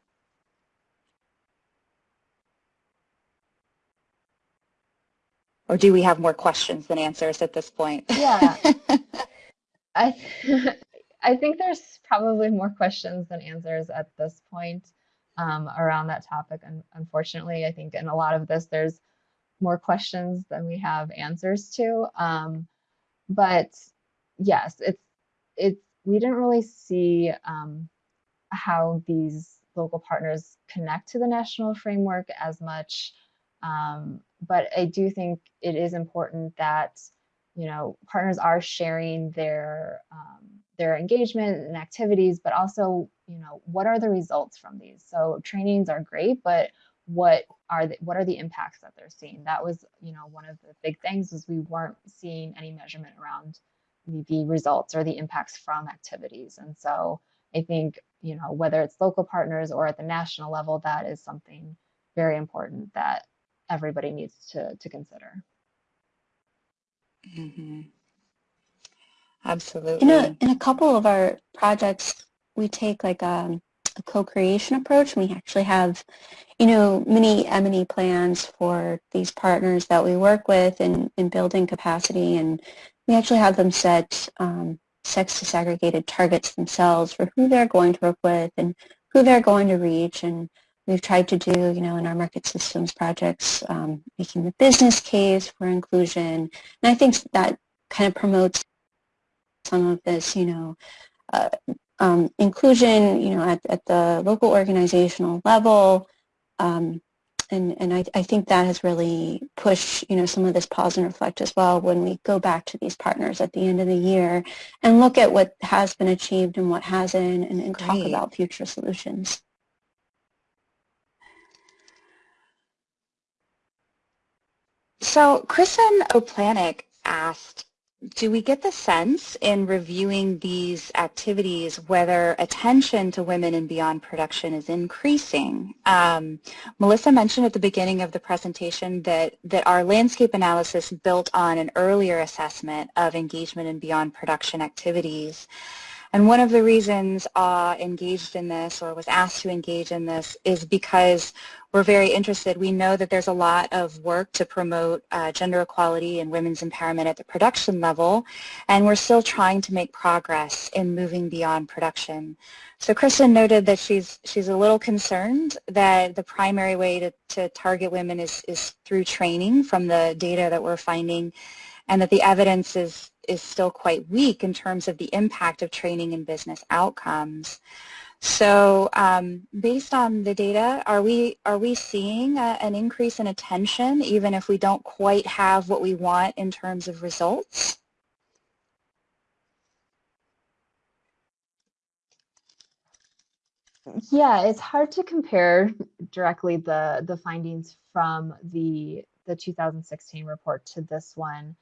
Or do we have more questions than answers at this point? Yeah. <laughs> I th I think there's probably more questions than answers at this point um, around that topic. And unfortunately, I think in a lot of this, there's more questions than we have answers to. Um, but yes, it's it's we didn't really see um, how these local partners connect to the national framework as much. Um, but I do think it is important that you know partners are sharing their um, their engagement and activities, but also you know what are the results from these. So trainings are great, but what are the, what are the impacts that they're seeing? That was you know one of the big things is we weren't seeing any measurement around the, the results or the impacts from activities. And so i think you know whether it's local partners or at the national level that is something very important that everybody needs to to consider. Mm -hmm. absolutely. in a in a couple of our projects we take like a a co-creation approach. We actually have, you know, many M&E plans for these partners that we work with in, in building capacity, and we actually have them set um, sex disaggregated targets themselves for who they're going to work with and who they're going to reach. And we've tried to do, you know, in our market systems projects, um, making the business case for inclusion. And I think that kind of promotes some of this, you know, uh, um, inclusion, you know, at, at the local organizational level, um, and, and I, I think that has really pushed, you know, some of this pause and reflect as well when we go back to these partners at the end of the year and look at what has been achieved and what hasn't and, and talk about future solutions. So Kristen Oplanik asked do we get the sense in reviewing these activities whether attention to women and beyond production is increasing? Um, Melissa mentioned at the beginning of the presentation that, that our landscape analysis built on an earlier assessment of engagement in beyond production activities. And one of the reasons uh, engaged in this or was asked to engage in this is because we're very interested. We know that there's a lot of work to promote uh, gender equality and women's empowerment at the production level, and we're still trying to make progress in moving beyond production. So Kristen noted that she's she's a little concerned that the primary way to, to target women is, is through training from the data that we're finding and that the evidence is, is still quite weak in terms of the impact of training and business outcomes. So um, based on the data, are we, are we seeing a, an increase in attention even if we don't quite have what we want in terms of results? Yeah, it's hard to compare directly the the findings from the the 2016 report to this one.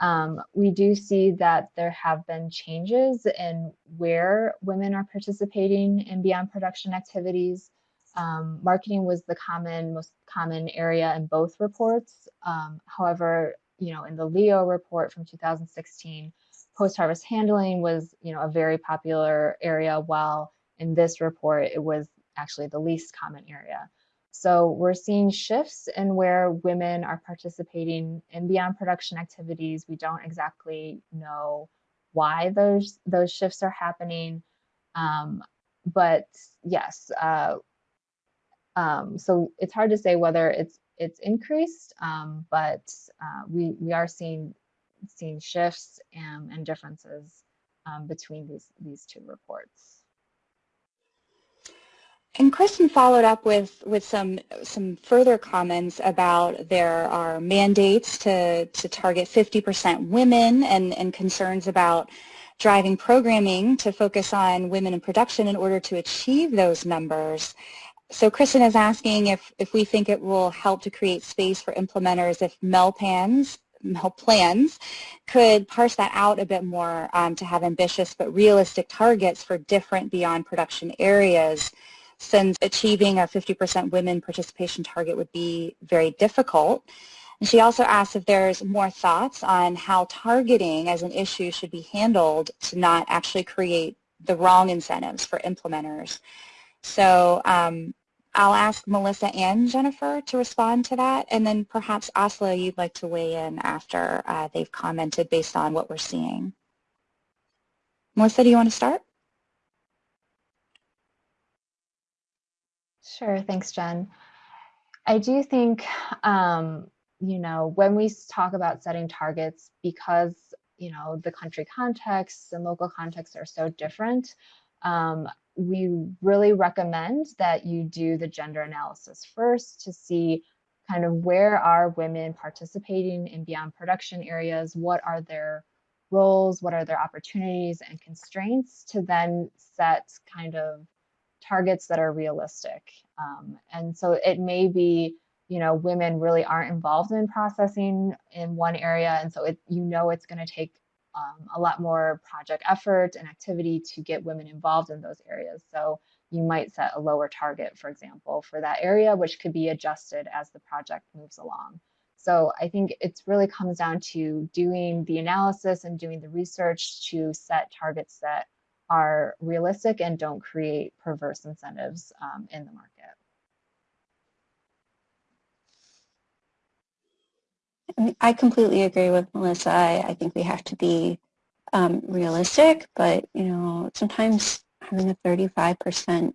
Um, we do see that there have been changes in where women are participating in beyond production activities. Um, marketing was the common, most common area in both reports. Um, however, you know, in the Leo report from 2016, post-harvest handling was, you know, a very popular area, while in this report, it was actually the least common area. So we're seeing shifts in where women are participating in beyond production activities. We don't exactly know why those those shifts are happening, um, but yes. Uh, um, so it's hard to say whether it's it's increased, um, but uh, we we are seeing seeing shifts and, and differences um, between these these two reports. And Kristen followed up with, with some, some further comments about there are mandates to, to target 50% women and, and concerns about driving programming to focus on women in production in order to achieve those numbers. So Kristen is asking if, if we think it will help to create space for implementers if MELPANs MEL plans could parse that out a bit more um, to have ambitious but realistic targets for different beyond production areas since achieving a 50% women participation target would be very difficult. And she also asks if there's more thoughts on how targeting as an issue should be handled to not actually create the wrong incentives for implementers. So um, I'll ask Melissa and Jennifer to respond to that, and then perhaps Asla, you'd like to weigh in after uh, they've commented based on what we're seeing. Melissa, do you want to start? Sure, thanks, Jen. I do think, um, you know, when we talk about setting targets, because, you know, the country contexts and local contexts are so different, um, we really recommend that you do the gender analysis first to see kind of where are women participating in beyond production areas, what are their roles, what are their opportunities and constraints to then set kind of targets that are realistic. Um, and so it may be, you know, women really aren't involved in processing in one area. And so it, you know it's going to take um, a lot more project effort and activity to get women involved in those areas. So you might set a lower target, for example, for that area, which could be adjusted as the project moves along. So I think it really comes down to doing the analysis and doing the research to set targets that are realistic and don't create perverse incentives um, in the market. I completely agree with Melissa. I, I think we have to be um, realistic, but you know, sometimes having a 35%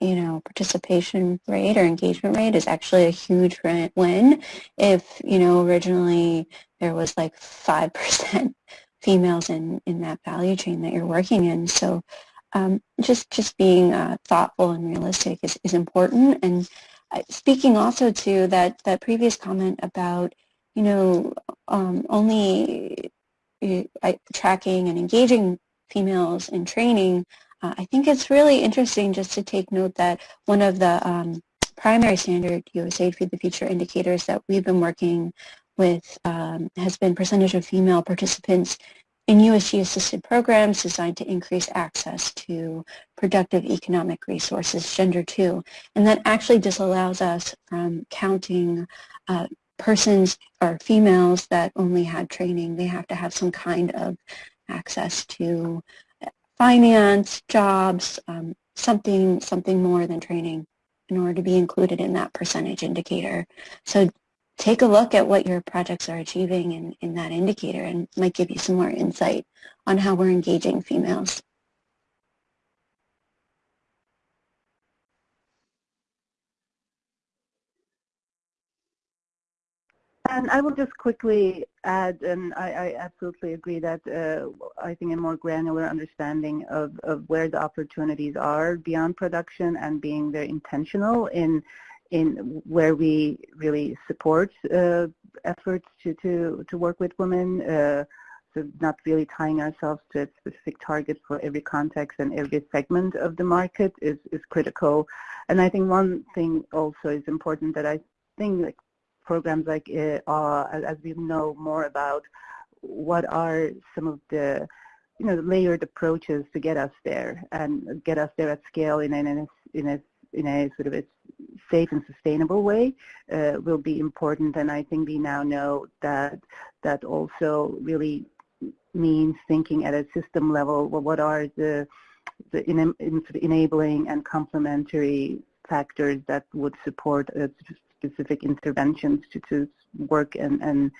you know participation rate or engagement rate is actually a huge win. If you know originally there was like 5% females in, in that value chain that you're working in. So um, just just being uh, thoughtful and realistic is, is important. And uh, speaking also to that, that previous comment about, you know, um, only uh, tracking and engaging females in training, uh, I think it's really interesting just to take note that one of the um, primary standard USAID Feed the Future indicators that we've been working with um, has been percentage of female participants in USG-assisted programs designed to increase access to productive economic resources, gender two. And that actually disallows us from counting uh, persons or females that only had training. They have to have some kind of access to finance, jobs, um, something, something more than training in order to be included in that percentage indicator. So take a look at what your projects are achieving in, in that indicator and might give you some more insight on how we're engaging females. And I will just quickly add, and I, I absolutely agree that uh, I think a more granular understanding of, of where the opportunities are beyond production and being very intentional in in where we really support uh, efforts to, to, to work with women, uh, so not really tying ourselves to a specific target for every context and every segment of the market is, is critical. And I think one thing also is important that I think like programs like uh, as we know more about what are some of the you know layered approaches to get us there and get us there at scale in in in a, in a sort of a safe and sustainable way uh, will be important. And I think we now know that that also really means thinking at a system level, well, what are the, the in, in enabling and complementary factors that would support specific interventions to, to work and, and,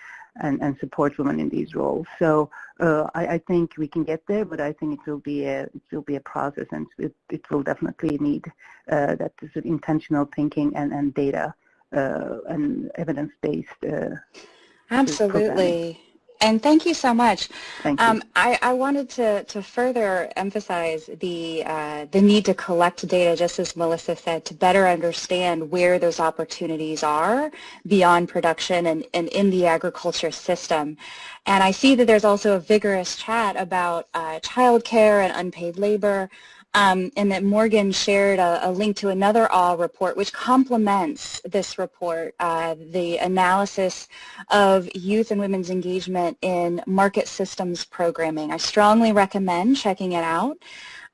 and, and support women in these roles. So uh, I, I, think we can get there, but I think it will be a it will be a process, and it, it will definitely need uh, that sort of intentional thinking and and data uh, and evidence based. Uh, Absolutely. And thank you so much. Thank you. Um, I, I, wanted to, to further emphasize the, uh, the need to collect data, just as Melissa said, to better understand where those opportunities are beyond production and, and in the agriculture system. And I see that there's also a vigorous chat about uh, childcare and unpaid labor um, and that Morgan shared a, a, link to another AWE report which complements this report, uh, the analysis of youth and women's engagement in market systems programming. I strongly recommend checking it out.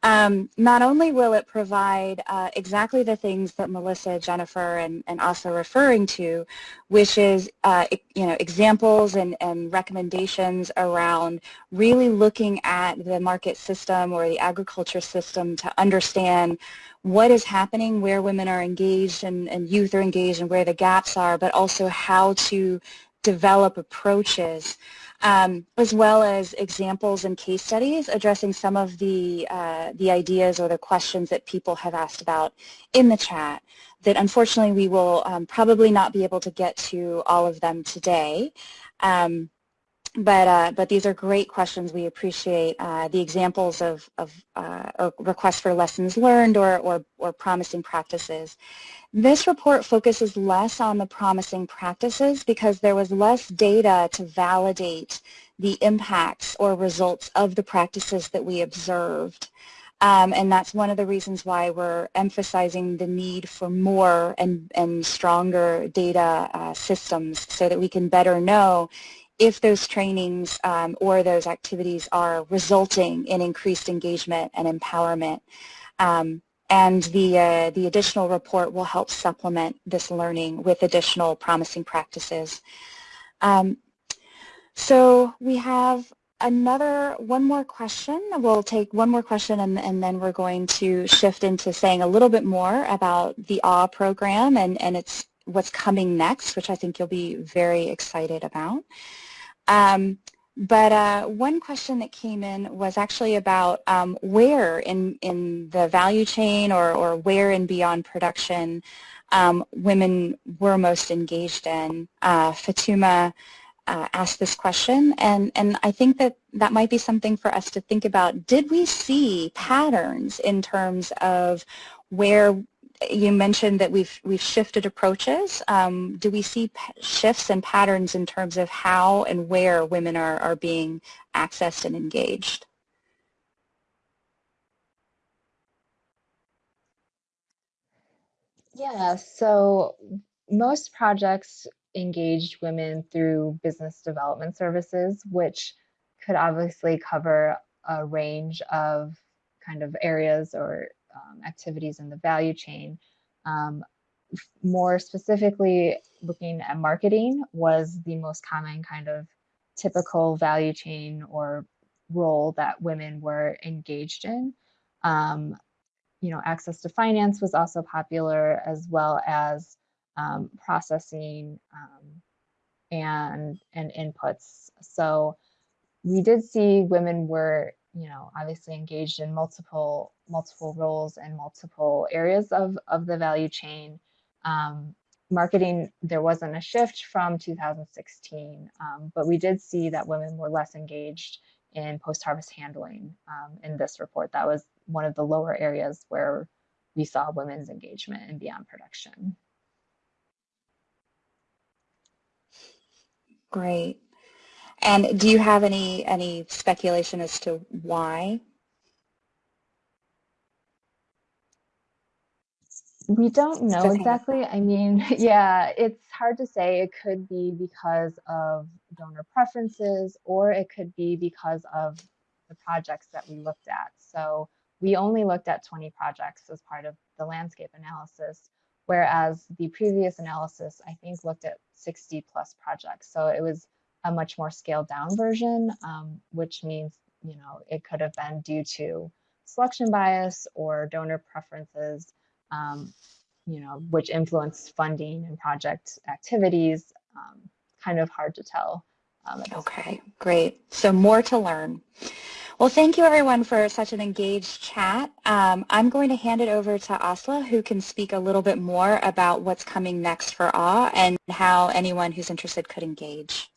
Um, not only will it provide uh, exactly the things that Melissa, Jennifer, and, and also referring to, which is uh, you know examples and, and recommendations around really looking at the market system or the agriculture system to understand what is happening, where women are engaged and, and youth are engaged and where the gaps are, but also how to develop approaches um, as well as examples and case studies addressing some of the, uh, the ideas or the questions that people have asked about in the chat that unfortunately we will um, probably not be able to get to all of them today. Um, but, uh, but these are great questions. We appreciate uh, the examples of, of uh, requests for lessons learned or, or, or promising practices. This report focuses less on the promising practices because there was less data to validate the impacts or results of the practices that we observed. Um, and that's one of the reasons why we're emphasizing the need for more and, and stronger data uh, systems so that we can better know if those trainings um, or those activities are resulting in increased engagement and empowerment. Um, and the, uh, the additional report will help supplement this learning with additional promising practices. Um, so we have another, one more question. We'll take one more question and, and then we're going to shift into saying a little bit more about the AWE program and, and it's what's coming next, which I think you'll be very excited about. Um, but uh, one question that came in was actually about um, where in, in the value chain or, or where in beyond production um, women were most engaged in. Uh, Fatuma uh, asked this question, and, and I think that that might be something for us to think about. Did we see patterns in terms of where you mentioned that we've we've shifted approaches. Um, do we see shifts and patterns in terms of how and where women are, are being accessed and engaged? Yeah, so most projects engaged women through business development services, which could obviously cover a range of kind of areas or um, activities in the value chain. Um, more specifically, looking at marketing was the most common kind of typical value chain or role that women were engaged in. Um, you know, access to finance was also popular as well as um, processing um, and and inputs. So we did see women were, you know, obviously engaged in multiple multiple roles and multiple areas of of the value chain. Um, marketing, there wasn't a shift from 2016, um, but we did see that women were less engaged in post-harvest handling um, in this report. That was one of the lower areas where we saw women's engagement in beyond production. Great. And do you have any any speculation as to why? We don't know exactly. I mean, <laughs> yeah, it's hard to say. It could be because of donor preferences or it could be because of the projects that we looked at. So we only looked at 20 projects as part of the landscape analysis, whereas the previous analysis, I think, looked at 60 plus projects. So it was a much more scaled down version, um, which means, you know, it could have been due to selection bias or donor preferences, um, you know, which influence funding and project activities. Um, kind of hard to tell. Um, okay, great. So more to learn. Well, thank you everyone for such an engaged chat. Um, I'm going to hand it over to Asla, who can speak a little bit more about what's coming next for AWE and how anyone who's interested could engage.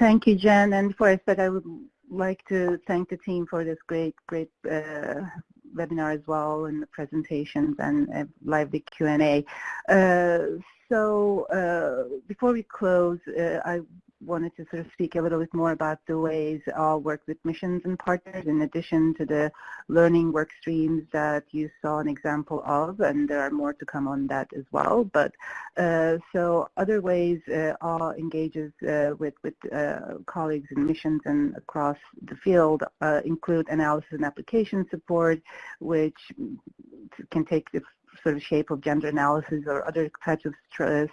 Thank you, Jen. And I start, I would like to thank the team for this great, great uh, webinar as well and the presentations and uh, lively Q&A. Uh, so uh, before we close, uh, I wanted to sort of speak a little bit more about the ways I'll work with missions and partners in addition to the learning work streams that you saw an example of, and there are more to come on that as well. But uh, so other ways uh, engages uh, with, with uh, colleagues in missions and across the field uh, include analysis and application support, which can take the sort of shape of gender analysis or other types of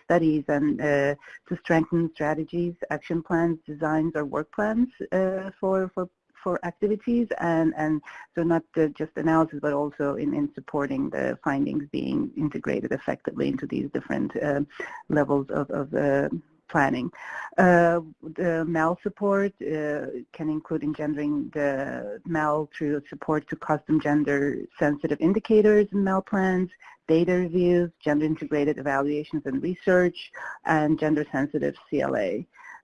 studies and uh, to strengthen strategies, action plans, designs, or work plans uh, for, for for activities and, and so not just analysis but also in, in supporting the findings being integrated effectively into these different uh, levels of, of uh, planning. Uh, the MEL support uh, can include engendering the MEL through support to custom gender sensitive indicators in MEL plans, data reviews, gender integrated evaluations and research, and gender sensitive CLA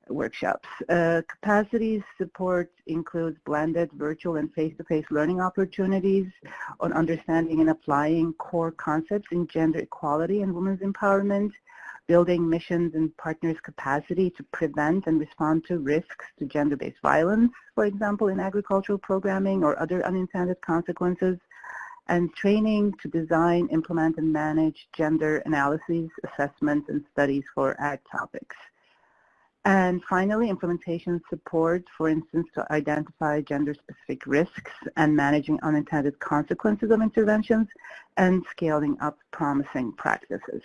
workshops. Uh, capacities support includes blended virtual and face-to-face -face learning opportunities on understanding and applying core concepts in gender equality and women's empowerment, building missions and partners' capacity to prevent and respond to risks to gender-based violence, for example, in agricultural programming or other unintended consequences, and training to design, implement, and manage gender analyses, assessments, and studies for ag topics. And finally, implementation support, for instance, to identify gender-specific risks and managing unintended consequences of interventions and scaling up promising practices.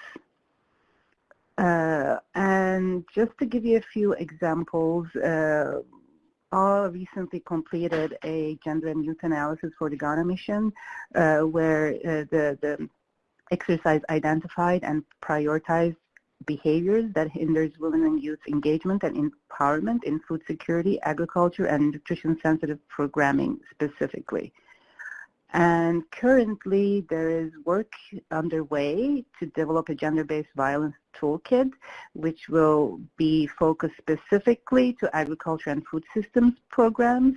Uh, and just to give you a few examples, uh, AWE recently completed a gender and youth analysis for the Ghana mission, uh, where uh, the, the exercise identified and prioritized behaviors that hinders women and youth engagement and empowerment in food security, agriculture, and nutrition-sensitive programming specifically. And currently there is work underway to develop a gender-based violence toolkit, which will be focused specifically to agriculture and food systems programs.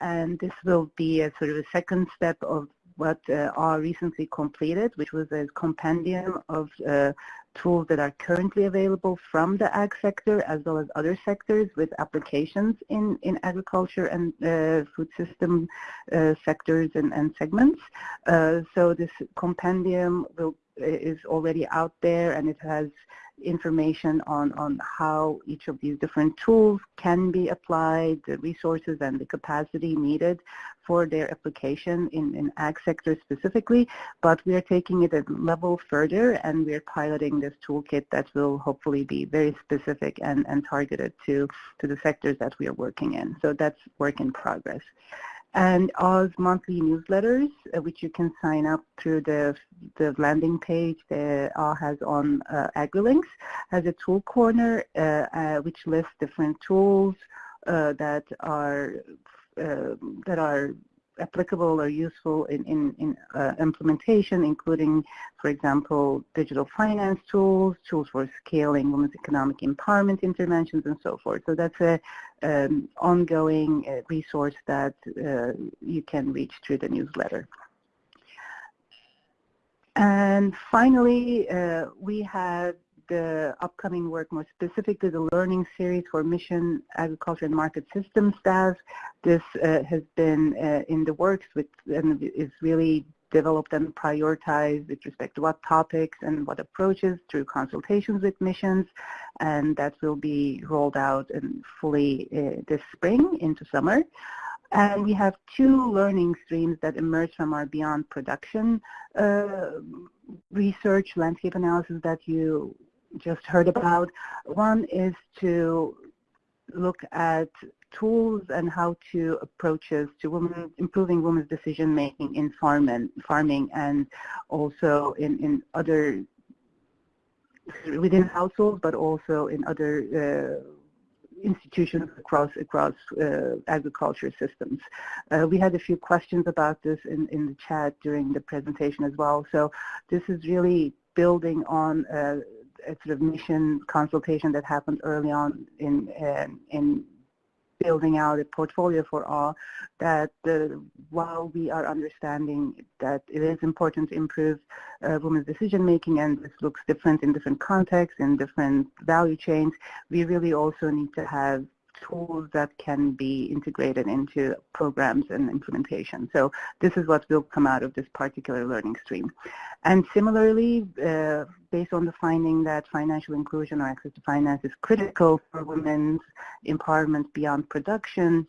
And this will be a sort of a second step of what uh, R recently completed, which was a compendium of uh, tools that are currently available from the ag sector as well as other sectors with applications in, in agriculture and uh, food system uh, sectors and, and segments. Uh, so this compendium will, is already out there and it has information on, on how each of these different tools can be applied, the resources and the capacity needed for their application in, in ag sector specifically, but we are taking it a level further and we're piloting this toolkit that will hopefully be very specific and, and targeted to, to the sectors that we are working in. So that's work in progress and AWE's monthly newsletters, uh, which you can sign up through the, the landing page that Oz has on uh, AgriLinks, has a tool corner uh, uh which lists different tools uh, that are uh, that are applicable or useful in, in, in uh, implementation, including, for example, digital finance tools, tools for scaling women's economic empowerment interventions, and so forth. So that's a um, ongoing uh, resource that uh, you can reach through the newsletter. And finally, uh, we have the upcoming work more specifically the learning series for mission agriculture and market system staff. This uh, has been uh, in the works with and is really developed and prioritized with respect to what topics and what approaches through consultations with missions and that will be rolled out and fully uh, this spring into summer. And we have two learning streams that emerge from our Beyond Production uh, research, landscape analysis that you just heard about. One is to look at tools and how to approaches to women, improving women's decision making in farm and, farming and also in, in other within households but also in other uh, institutions across across uh, agriculture systems. Uh, we had a few questions about this in, in the chat during the presentation as well. So this is really building on uh, a sort of mission consultation that happened early on in uh, in building out a portfolio for all that uh, while we are understanding that it is important to improve uh, women's decision making and this looks different in different contexts in different value chains, we really also need to have tools that can be integrated into programs and implementation. So this is what will come out of this particular learning stream. And similarly, uh, based on the finding that financial inclusion or access to finance is critical for women's empowerment beyond production,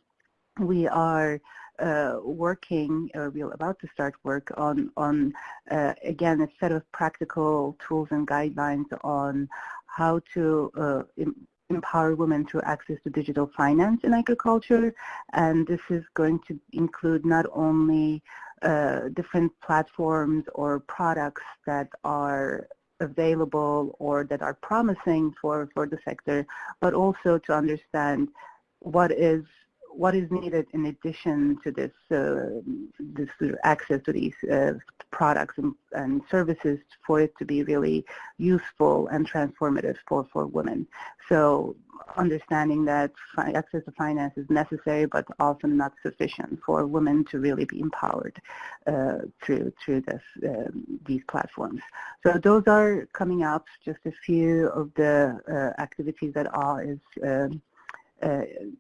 we are uh, working, or we're about to start work on, on uh, again, a set of practical tools and guidelines on how to uh, empower women to access to digital finance in agriculture. And this is going to include not only uh, different platforms or products that are available or that are promising for, for the sector, but also to understand what is what is needed in addition to this, uh, this access to these uh, products and, and, services for it to be really useful and transformative for, for women. So understanding that access to finance is necessary but often not sufficient for women to really be empowered uh, through, through this, um, these platforms. So those are coming up, just a few of the uh, activities that are is um,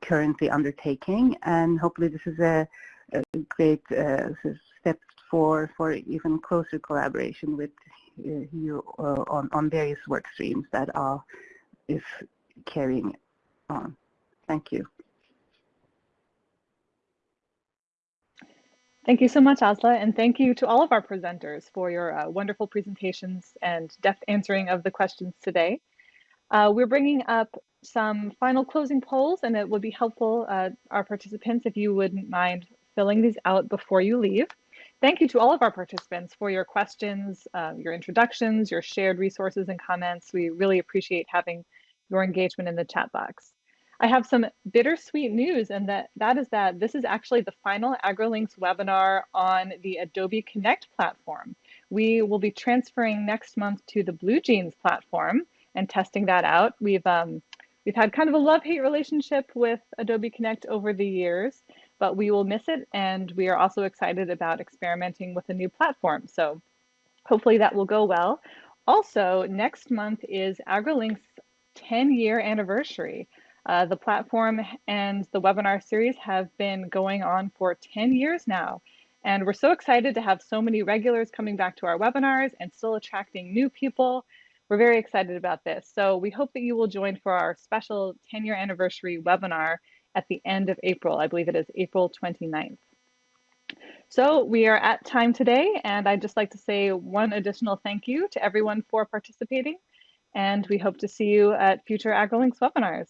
currently undertaking, and hopefully this is a, a great uh, step for for even closer collaboration with uh, you on on various work streams that are is carrying on. Thank you. Thank you so much, Asla, and thank you to all of our presenters for your uh, wonderful presentations and depth answering of the questions today. Uh, we're bringing up some final closing polls, and it would be helpful, uh, our participants, if you wouldn't mind filling these out before you leave. Thank you to all of our participants for your questions, uh, your introductions, your shared resources and comments. We really appreciate having your engagement in the chat box. I have some bittersweet news, and that, that is that this is actually the final AgriLinks webinar on the Adobe Connect platform. We will be transferring next month to the BlueJeans platform and testing that out. We've um, We've had kind of a love-hate relationship with Adobe Connect over the years, but we will miss it. And we are also excited about experimenting with a new platform. So hopefully that will go well. Also, next month is AgriLink's 10 year anniversary. Uh, the platform and the webinar series have been going on for 10 years now. And we're so excited to have so many regulars coming back to our webinars and still attracting new people. We're very excited about this. So we hope that you will join for our special 10 year anniversary webinar at the end of April. I believe it is April 29th. So we are at time today, and I'd just like to say one additional thank you to everyone for participating, and we hope to see you at future AgriLinks webinars.